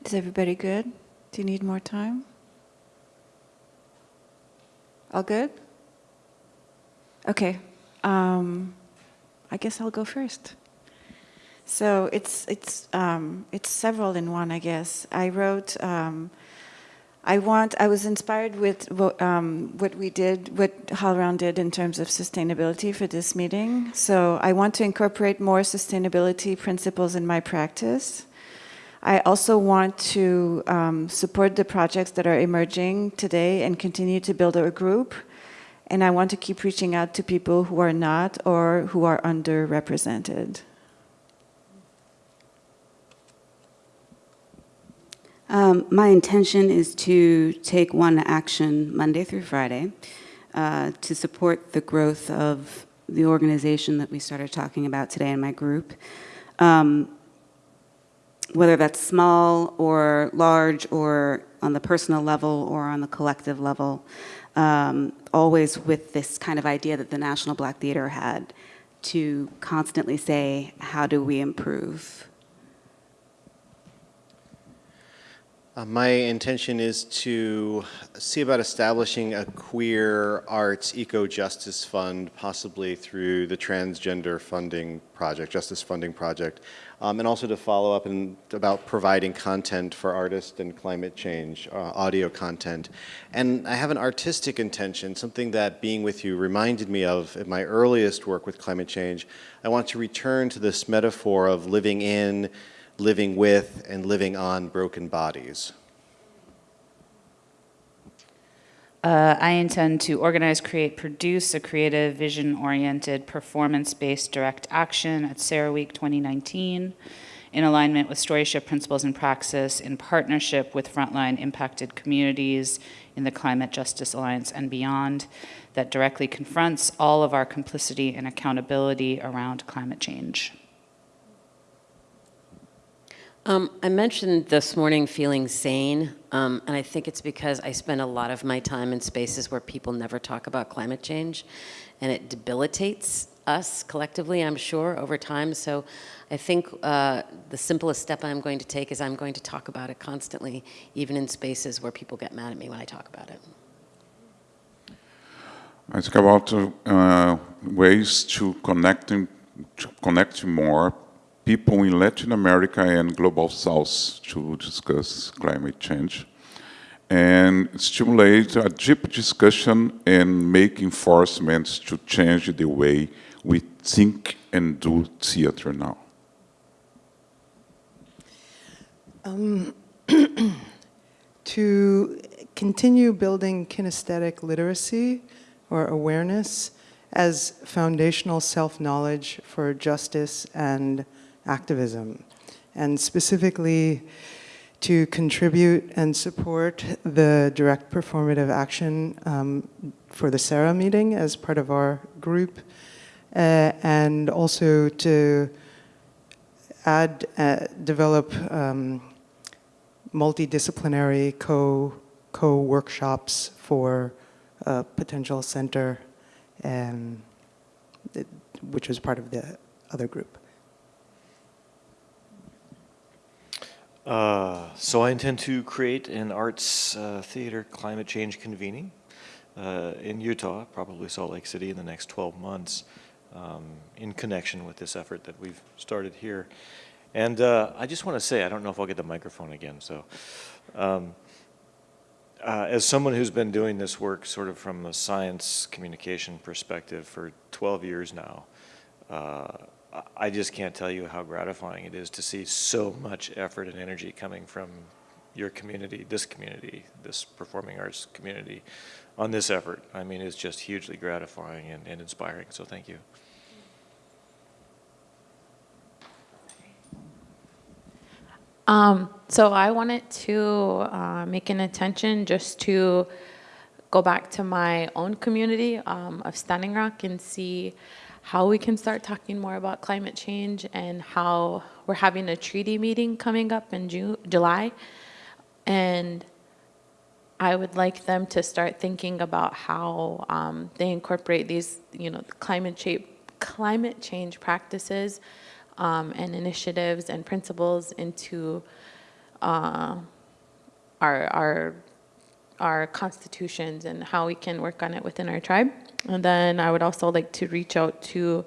Is everybody good? Do you need more time? All good? Okay. Um, I guess I'll go first. So it's it's um, it's several in one, I guess. I wrote. Um, I want, I was inspired with what, um, what we did, what HowlRound did in terms of sustainability for this meeting. So I want to incorporate more sustainability principles in my practice. I also want to um, support the projects that are emerging today and continue to build a group. And I want to keep reaching out to people who are not or who are underrepresented. Um, my intention is to take one action Monday through Friday uh, to support the growth of the organization that we started talking about today in my group. Um, whether that's small or large or on the personal level or on the collective level, um, always with this kind of idea that the National Black Theater had to constantly say, how do we improve? Uh, my intention is to see about establishing a queer arts eco-justice fund, possibly through the transgender funding project, justice funding project, um, and also to follow up and about providing content for artists and climate change, uh, audio content. And I have an artistic intention, something that being with you reminded me of in my earliest work with climate change. I want to return to this metaphor of living in, living with and living on broken bodies? Uh, I intend to organize, create, produce a creative, vision-oriented, performance-based direct action at CERAWeek 2019 in alignment with Storyship principles and praxis in partnership with frontline impacted communities in the Climate Justice Alliance and beyond that directly confronts all of our complicity and accountability around climate change. Um, I mentioned this morning feeling sane, um, and I think it's because I spend a lot of my time in spaces where people never talk about climate change, and it debilitates us collectively, I'm sure, over time. So I think uh, the simplest step I'm going to take is I'm going to talk about it constantly, even in spaces where people get mad at me when I talk about it. I think about uh, ways to connecting, to connect more people in Latin America and Global South to discuss climate change and stimulate a deep discussion and make enforcements to change the way we think and do theater now. Um, to continue building kinesthetic literacy or awareness as foundational self-knowledge for justice and activism, and specifically to contribute and support the direct performative action um, for the CERA meeting as part of our group, uh, and also to add, uh, develop um, multidisciplinary co, co-workshops for a potential center, um, which was part of the other group. Uh, so I intend to create an arts uh, theater climate change convening uh, in Utah, probably Salt Lake City in the next 12 months um, in connection with this effort that we've started here. And uh, I just want to say, I don't know if I'll get the microphone again, so um, uh, as someone who's been doing this work sort of from a science communication perspective for 12 years now, I just can't tell you how gratifying it is to see so much effort and energy coming from your community, this community, this performing arts community on this effort. I mean, it's just hugely gratifying and, and inspiring, so thank you. Um, so I wanted to uh, make an attention just to go back to my own community um, of Standing Rock and see how we can start talking more about climate change and how we're having a treaty meeting coming up in June, July. And I would like them to start thinking about how um, they incorporate these, you know, climate change, climate change practices um, and initiatives and principles into uh, our, our, our constitutions and how we can work on it within our tribe. And then I would also like to reach out to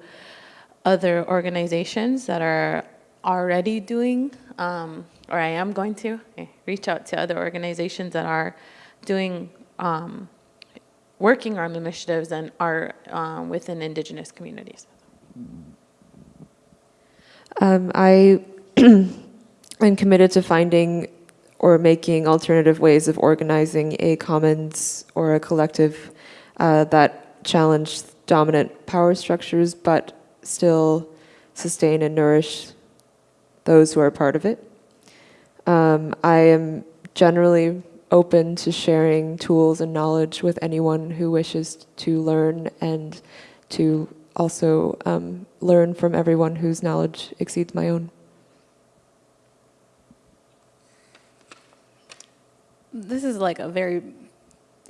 other organizations that are already doing um, or I am going to, eh, reach out to other organizations that are doing, um, working on initiatives and are um, within indigenous communities. Um, I am committed to finding or making alternative ways of organizing a commons or a collective uh, that challenge dominant power structures but still sustain and nourish those who are part of it. Um, I am generally open to sharing tools and knowledge with anyone who wishes to learn and to also um, learn from everyone whose knowledge exceeds my own. This is like a very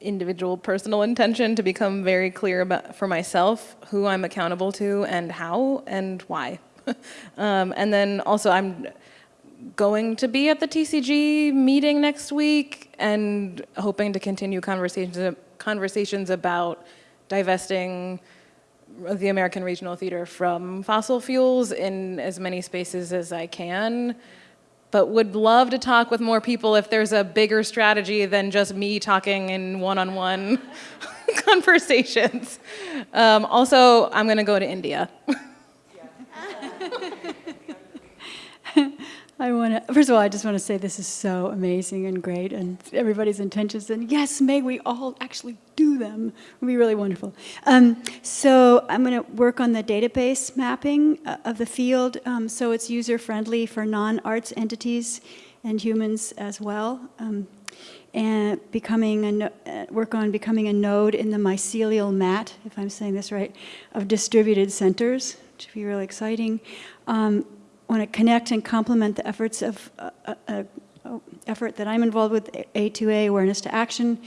individual personal intention to become very clear about for myself who I'm accountable to and how and why. um, and then also I'm going to be at the TCG meeting next week and hoping to continue conversations conversations about divesting the American Regional Theater from fossil fuels in as many spaces as I can but would love to talk with more people if there's a bigger strategy than just me talking in one-on-one -on -one conversations. Um, also, I'm gonna go to India. I want to, first of all, I just want to say this is so amazing and great, and everybody's intentions, and yes, may we all actually do them. It would be really wonderful. Um, so I'm going to work on the database mapping uh, of the field, um, so it's user-friendly for non-arts entities and humans as well. Um, and becoming a, uh, work on becoming a node in the mycelial mat, if I'm saying this right, of distributed centers, which would be really exciting. Um, want to connect and complement the efforts of uh, uh, uh, effort that I'm involved with, A2A, Awareness to Action,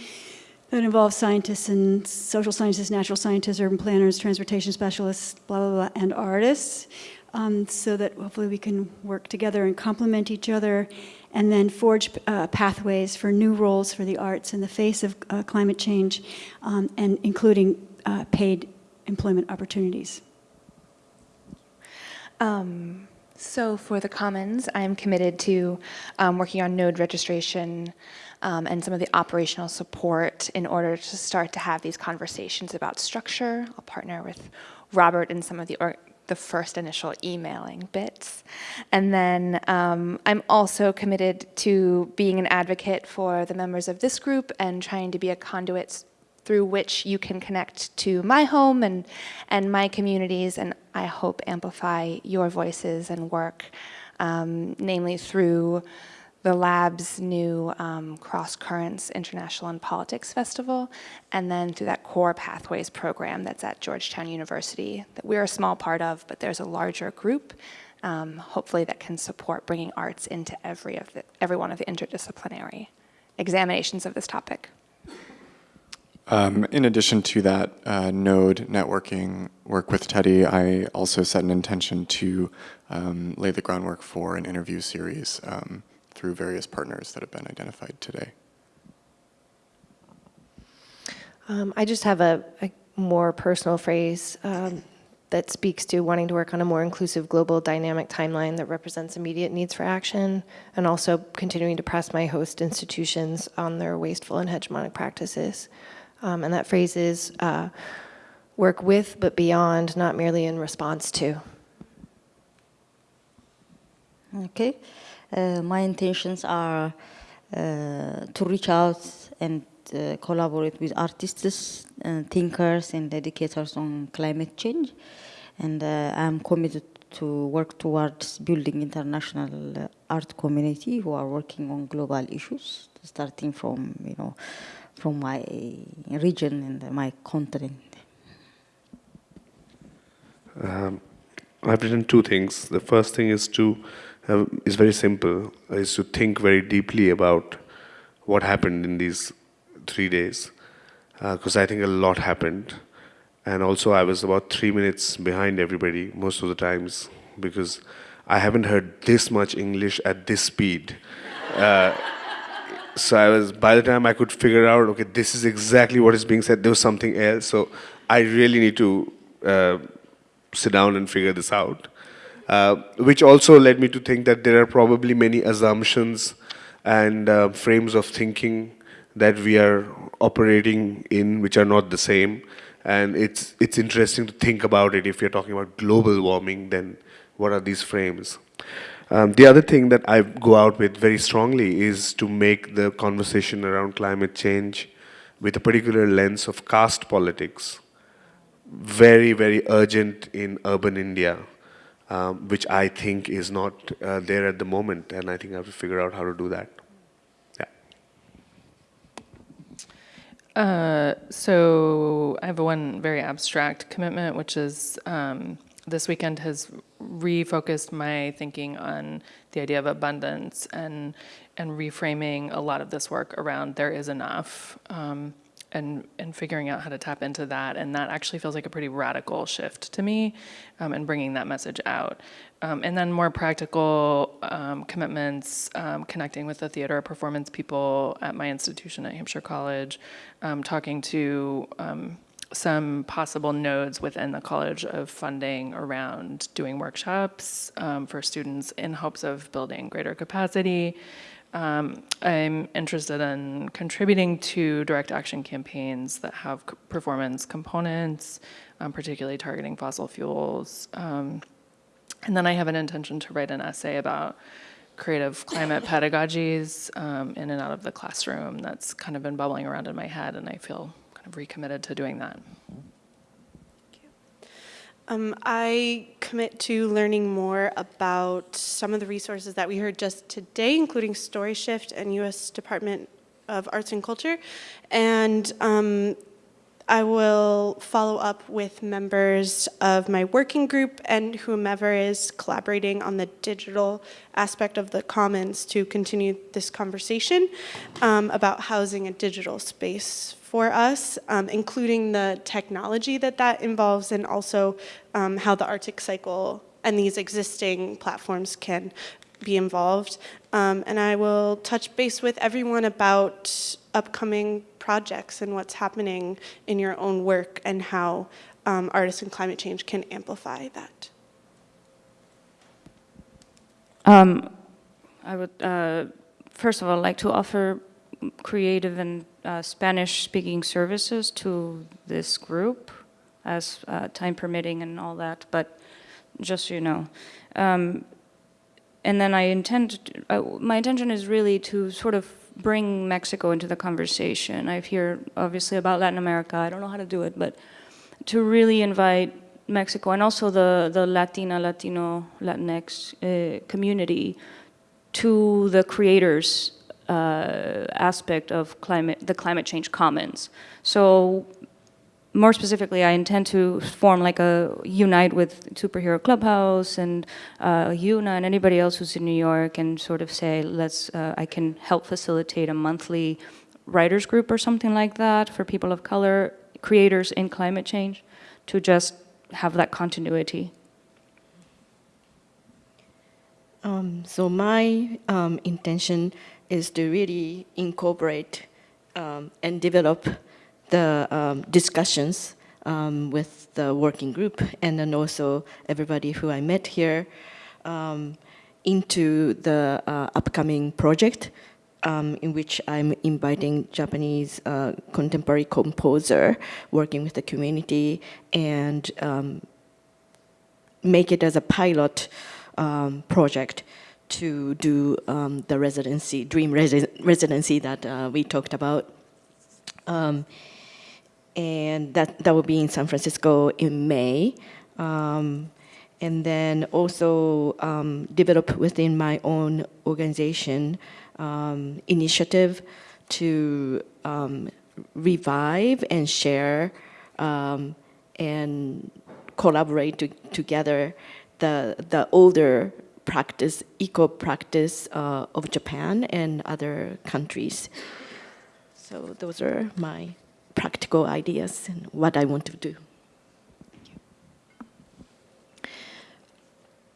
that involves scientists and social scientists, natural scientists, urban planners, transportation specialists, blah, blah, blah, and artists, um, so that hopefully we can work together and complement each other and then forge uh, pathways for new roles for the arts in the face of uh, climate change, um, and including uh, paid employment opportunities. Um, so for the Commons, I'm committed to um, working on node registration um, and some of the operational support in order to start to have these conversations about structure. I'll partner with Robert in some of the the first initial emailing bits. And then um, I'm also committed to being an advocate for the members of this group and trying to be a conduit through which you can connect to my home and, and my communities, and I hope amplify your voices and work, um, namely through the lab's new um, Cross Currents International and Politics Festival, and then through that Core Pathways program that's at Georgetown University that we're a small part of, but there's a larger group, um, hopefully that can support bringing arts into every, of the, every one of the interdisciplinary examinations of this topic. Um, in addition to that uh, node networking work with Teddy, I also set an intention to um, lay the groundwork for an interview series um, through various partners that have been identified today. Um, I just have a, a more personal phrase um, that speaks to wanting to work on a more inclusive global dynamic timeline that represents immediate needs for action and also continuing to press my host institutions on their wasteful and hegemonic practices. Um, and that phrase is uh, work with but beyond, not merely in response to. Okay. Uh, my intentions are uh, to reach out and uh, collaborate with artists, uh, thinkers, and educators on climate change. And uh, I'm committed to work towards building international art community who are working on global issues, starting from, you know, from my region and my continent? Um, I've written two things. The first thing is to have, is very simple, is to think very deeply about what happened in these three days, because uh, I think a lot happened. And also I was about three minutes behind everybody most of the times, because I haven't heard this much English at this speed. Uh, so I was, by the time I could figure out, okay, this is exactly what is being said, there was something else. So I really need to uh, sit down and figure this out. uh, which also led me to think that there are probably many assumptions and uh, frames of thinking that we are operating in which are not the same. And it's, it's interesting to think about it. If you're talking about global warming, then what are these frames? Um, the other thing that I go out with very strongly is to make the conversation around climate change with a particular lens of caste politics very, very urgent in urban India, um, which I think is not uh, there at the moment, and I think I have to figure out how to do that. Uh, so I have one very abstract commitment, which is um, this weekend has refocused my thinking on the idea of abundance and and reframing a lot of this work around there is enough. Um, and, and figuring out how to tap into that. And that actually feels like a pretty radical shift to me um, and bringing that message out. Um, and then more practical um, commitments, um, connecting with the theater performance people at my institution at Hampshire College, um, talking to some possible nodes within the college of funding around doing workshops for students in hopes of building greater capacity, um, I'm interested in contributing to direct action campaigns that have performance components, um, particularly targeting fossil fuels. Um, and then I have an intention to write an essay about creative climate pedagogies um, in and out of the classroom that's kind of been bubbling around in my head and I feel kind of recommitted to doing that. Thank you. Um, I commit to learning more about some of the resources that we heard just today, including StoryShift and U.S. Department of Arts and Culture. And um, I will follow up with members of my working group and whomever is collaborating on the digital aspect of the commons to continue this conversation um, about housing a digital space for us, um, including the technology that that involves and also um, how the Arctic Cycle and these existing platforms can be involved. Um, and I will touch base with everyone about upcoming projects and what's happening in your own work and how um, artists and climate change can amplify that. Um, I would, uh, first of all, like to offer creative and uh, Spanish-speaking services to this group as uh, time permitting and all that, but just so you know. Um, and then I intend, to, uh, my intention is really to sort of bring Mexico into the conversation. I hear obviously about Latin America, I don't know how to do it, but to really invite Mexico and also the, the Latina, Latino, Latinx uh, community to the creators uh, aspect of climate, the climate change commons. So more specifically, I intend to form like a unite with Superhero Clubhouse and uh, Yuna and anybody else who's in New York and sort of say, let's, uh, I can help facilitate a monthly writers group or something like that for people of color, creators in climate change, to just have that continuity. Um, so my um, intention is to really incorporate um, and develop the um, discussions um, with the working group and then also everybody who I met here um, into the uh, upcoming project um, in which I'm inviting Japanese uh, contemporary composer working with the community and um, make it as a pilot um, project to do um, the residency, dream resi residency that uh, we talked about. Um, and that, that will be in San Francisco in May. Um, and then also um, develop within my own organization um, initiative to um, revive and share and collaborate to, together the, the older practice, eco practice uh, of Japan and other countries. So those are my practical ideas and what I want to do.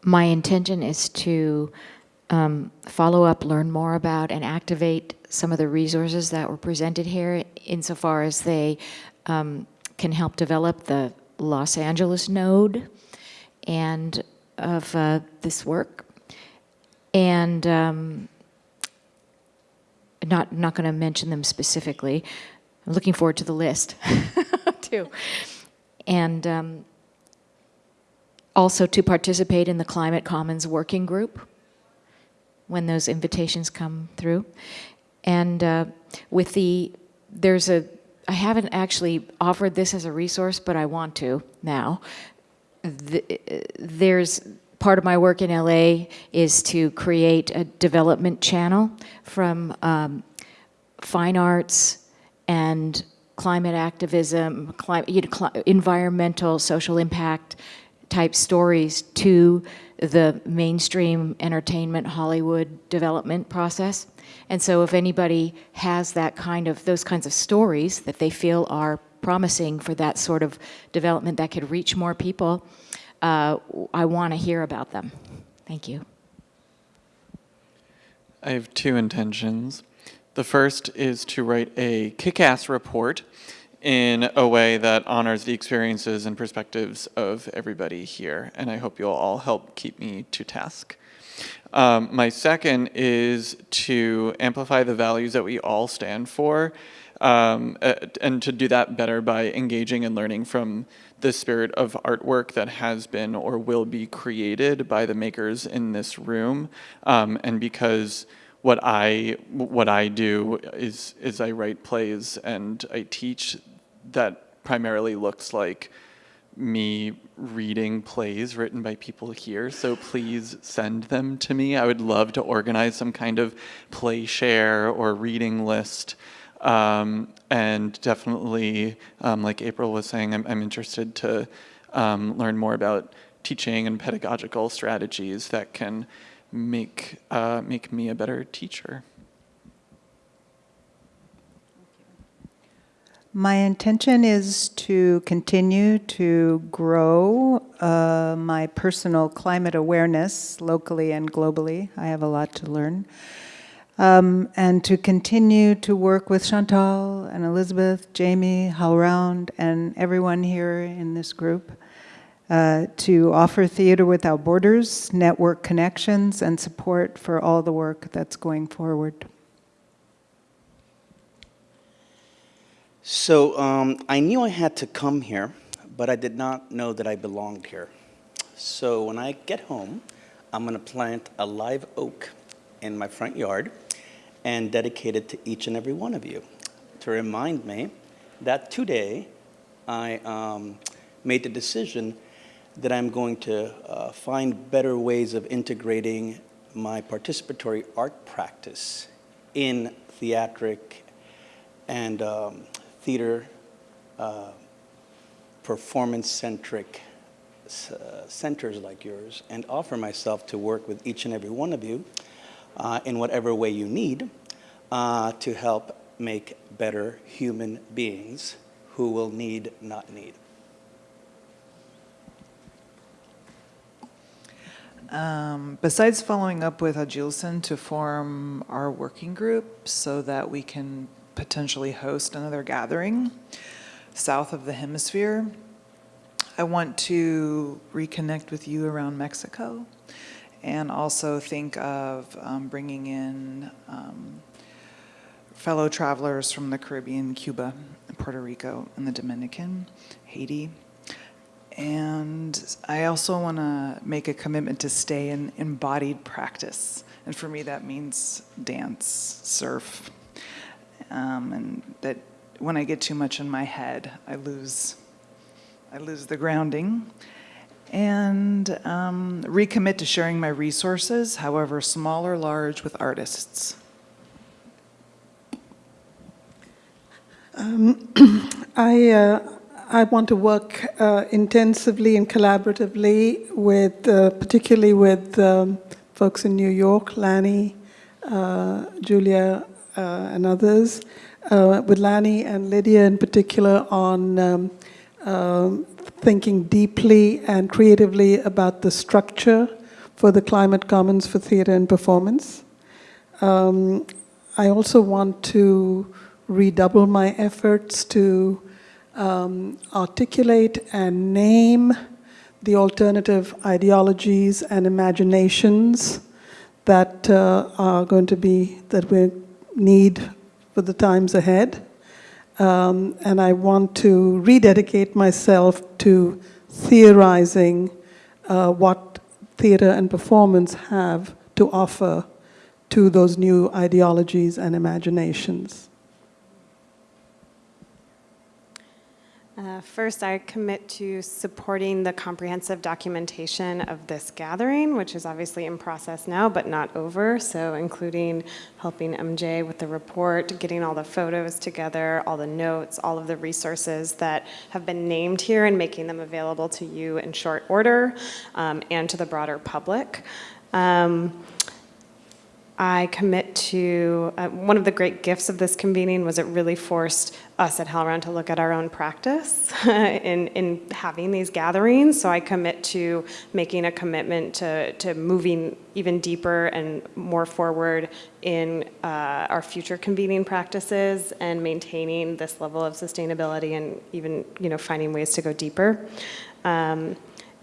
My intention is to um, follow up, learn more about, and activate some of the resources that were presented here insofar as they um, can help develop the Los Angeles node and of uh, this work. And um, not, not going to mention them specifically. I'm looking forward to the list, too. And um, also to participate in the Climate Commons Working Group when those invitations come through. And uh, with the, there's a, I haven't actually offered this as a resource, but I want to now. The, there's part of my work in LA is to create a development channel from um, fine arts and climate activism, you know, environmental, social impact type stories to the mainstream entertainment Hollywood development process. And so if anybody has that kind of, those kinds of stories that they feel are promising for that sort of development that could reach more people, uh, I want to hear about them. Thank you. I have two intentions. The first is to write a kick-ass report in a way that honors the experiences and perspectives of everybody here, and I hope you'll all help keep me to task. Um, my second is to amplify the values that we all stand for, um, uh, and to do that better by engaging and learning from the spirit of artwork that has been or will be created by the makers in this room, um, and because what I what I do is is I write plays and I teach that primarily looks like me reading plays written by people here, so please send them to me. I would love to organize some kind of play share or reading list. Um, and definitely, um, like April was saying, I'm, I'm interested to um, learn more about teaching and pedagogical strategies that can make, uh, make me a better teacher. My intention is to continue to grow uh, my personal climate awareness locally and globally. I have a lot to learn. Um, and to continue to work with Chantal and Elizabeth, Jamie, HowlRound, and everyone here in this group uh, to offer Theater Without Borders, network connections, and support for all the work that's going forward. So um, I knew I had to come here, but I did not know that I belonged here. So when I get home, I'm going to plant a live oak in my front yard and dedicate it to each and every one of you to remind me that today I um, made the decision that I'm going to uh, find better ways of integrating my participatory art practice in theatric and um, theater uh, performance-centric uh, centers like yours and offer myself to work with each and every one of you uh, in whatever way you need uh, to help make better human beings who will need, not need. Um, besides following up with Agilson to form our working group so that we can potentially host another gathering south of the hemisphere. I want to reconnect with you around Mexico and also think of um, bringing in um, fellow travelers from the Caribbean, Cuba, Puerto Rico, and the Dominican, Haiti. And I also want to make a commitment to stay in embodied practice. And for me, that means dance, surf, um, and that when I get too much in my head, I lose, I lose the grounding. And um, recommit to sharing my resources, however small or large, with artists. Um, I, uh, I want to work uh, intensively and collaboratively with, uh, particularly with um, folks in New York, Lanny, uh, Julia, uh, and others, uh, with Lanny and Lydia in particular on um, um, thinking deeply and creatively about the structure for the Climate Commons for theater and performance. Um, I also want to redouble my efforts to um, articulate and name the alternative ideologies and imaginations that uh, are going to be, that we need for the times ahead. Um, and I want to rededicate myself to theorizing uh, what theater and performance have to offer to those new ideologies and imaginations. Uh, first, I commit to supporting the comprehensive documentation of this gathering, which is obviously in process now, but not over. So including helping MJ with the report, getting all the photos together, all the notes, all of the resources that have been named here and making them available to you in short order um, and to the broader public. Um, I commit to, uh, one of the great gifts of this convening was it really forced us at HowlRound to look at our own practice in, in having these gatherings. So I commit to making a commitment to, to moving even deeper and more forward in uh, our future convening practices and maintaining this level of sustainability and even you know, finding ways to go deeper. Um,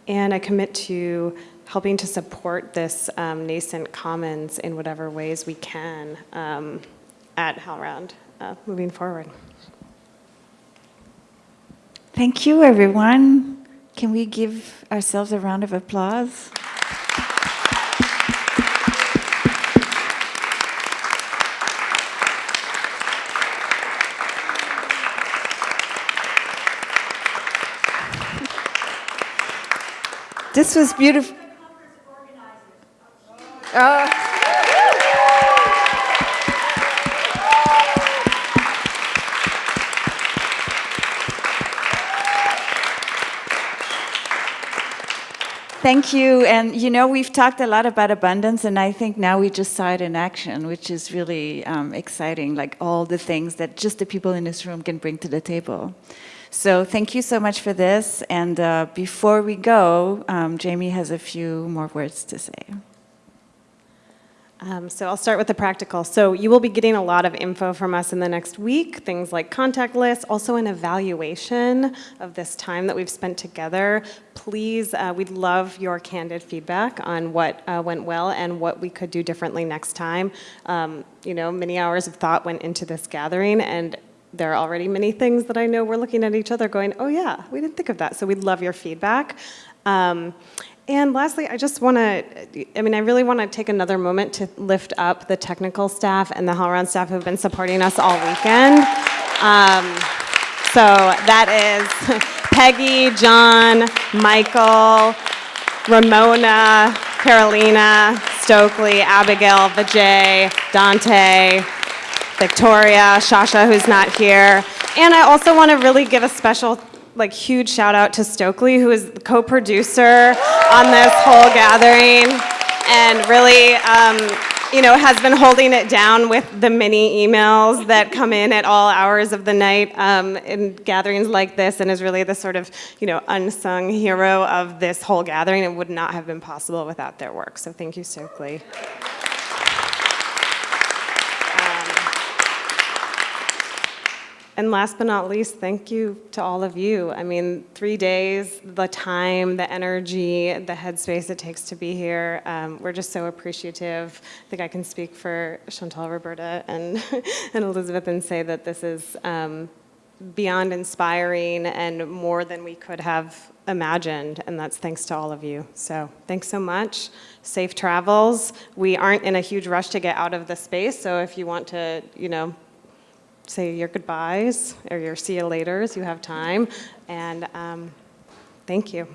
and I commit to helping to support this um, nascent commons in whatever ways we can um, at HowlRound uh, moving forward. Thank you, everyone. Can we give ourselves a round of applause? This was beautiful. Uh, Thank you. And you know, we've talked a lot about abundance, and I think now we just saw it in action, which is really um, exciting, like all the things that just the people in this room can bring to the table. So thank you so much for this. And uh, before we go, um, Jamie has a few more words to say. Um, so I'll start with the practical. So you will be getting a lot of info from us in the next week, things like contact lists, also an evaluation of this time that we've spent together. Please, uh, we'd love your candid feedback on what uh, went well and what we could do differently next time. Um, you know, many hours of thought went into this gathering and there are already many things that I know we're looking at each other going, oh yeah, we didn't think of that. So we'd love your feedback. Um, and lastly, I just want to, I mean, I really want to take another moment to lift up the technical staff and the HowlRound staff who've been supporting us all weekend. Um, so that is Peggy, John, Michael, Ramona, Carolina, Stokely, Abigail, Vijay, Dante, Victoria, Shasha, who's not here. And I also want to really give a special like huge shout out to Stokely, who is the co-producer on this whole gathering and really, um, you know, has been holding it down with the many emails that come in at all hours of the night um, in gatherings like this and is really the sort of, you know, unsung hero of this whole gathering. It would not have been possible without their work. So thank you, Stokely. And last but not least, thank you to all of you. I mean, three days, the time, the energy, the headspace it takes to be here. Um, we're just so appreciative. I think I can speak for Chantal, Roberta, and, and Elizabeth and say that this is um, beyond inspiring and more than we could have imagined, and that's thanks to all of you. So thanks so much. Safe travels. We aren't in a huge rush to get out of the space, so if you want to, you know, say your goodbyes or your see you laters. You have time. And um, thank you.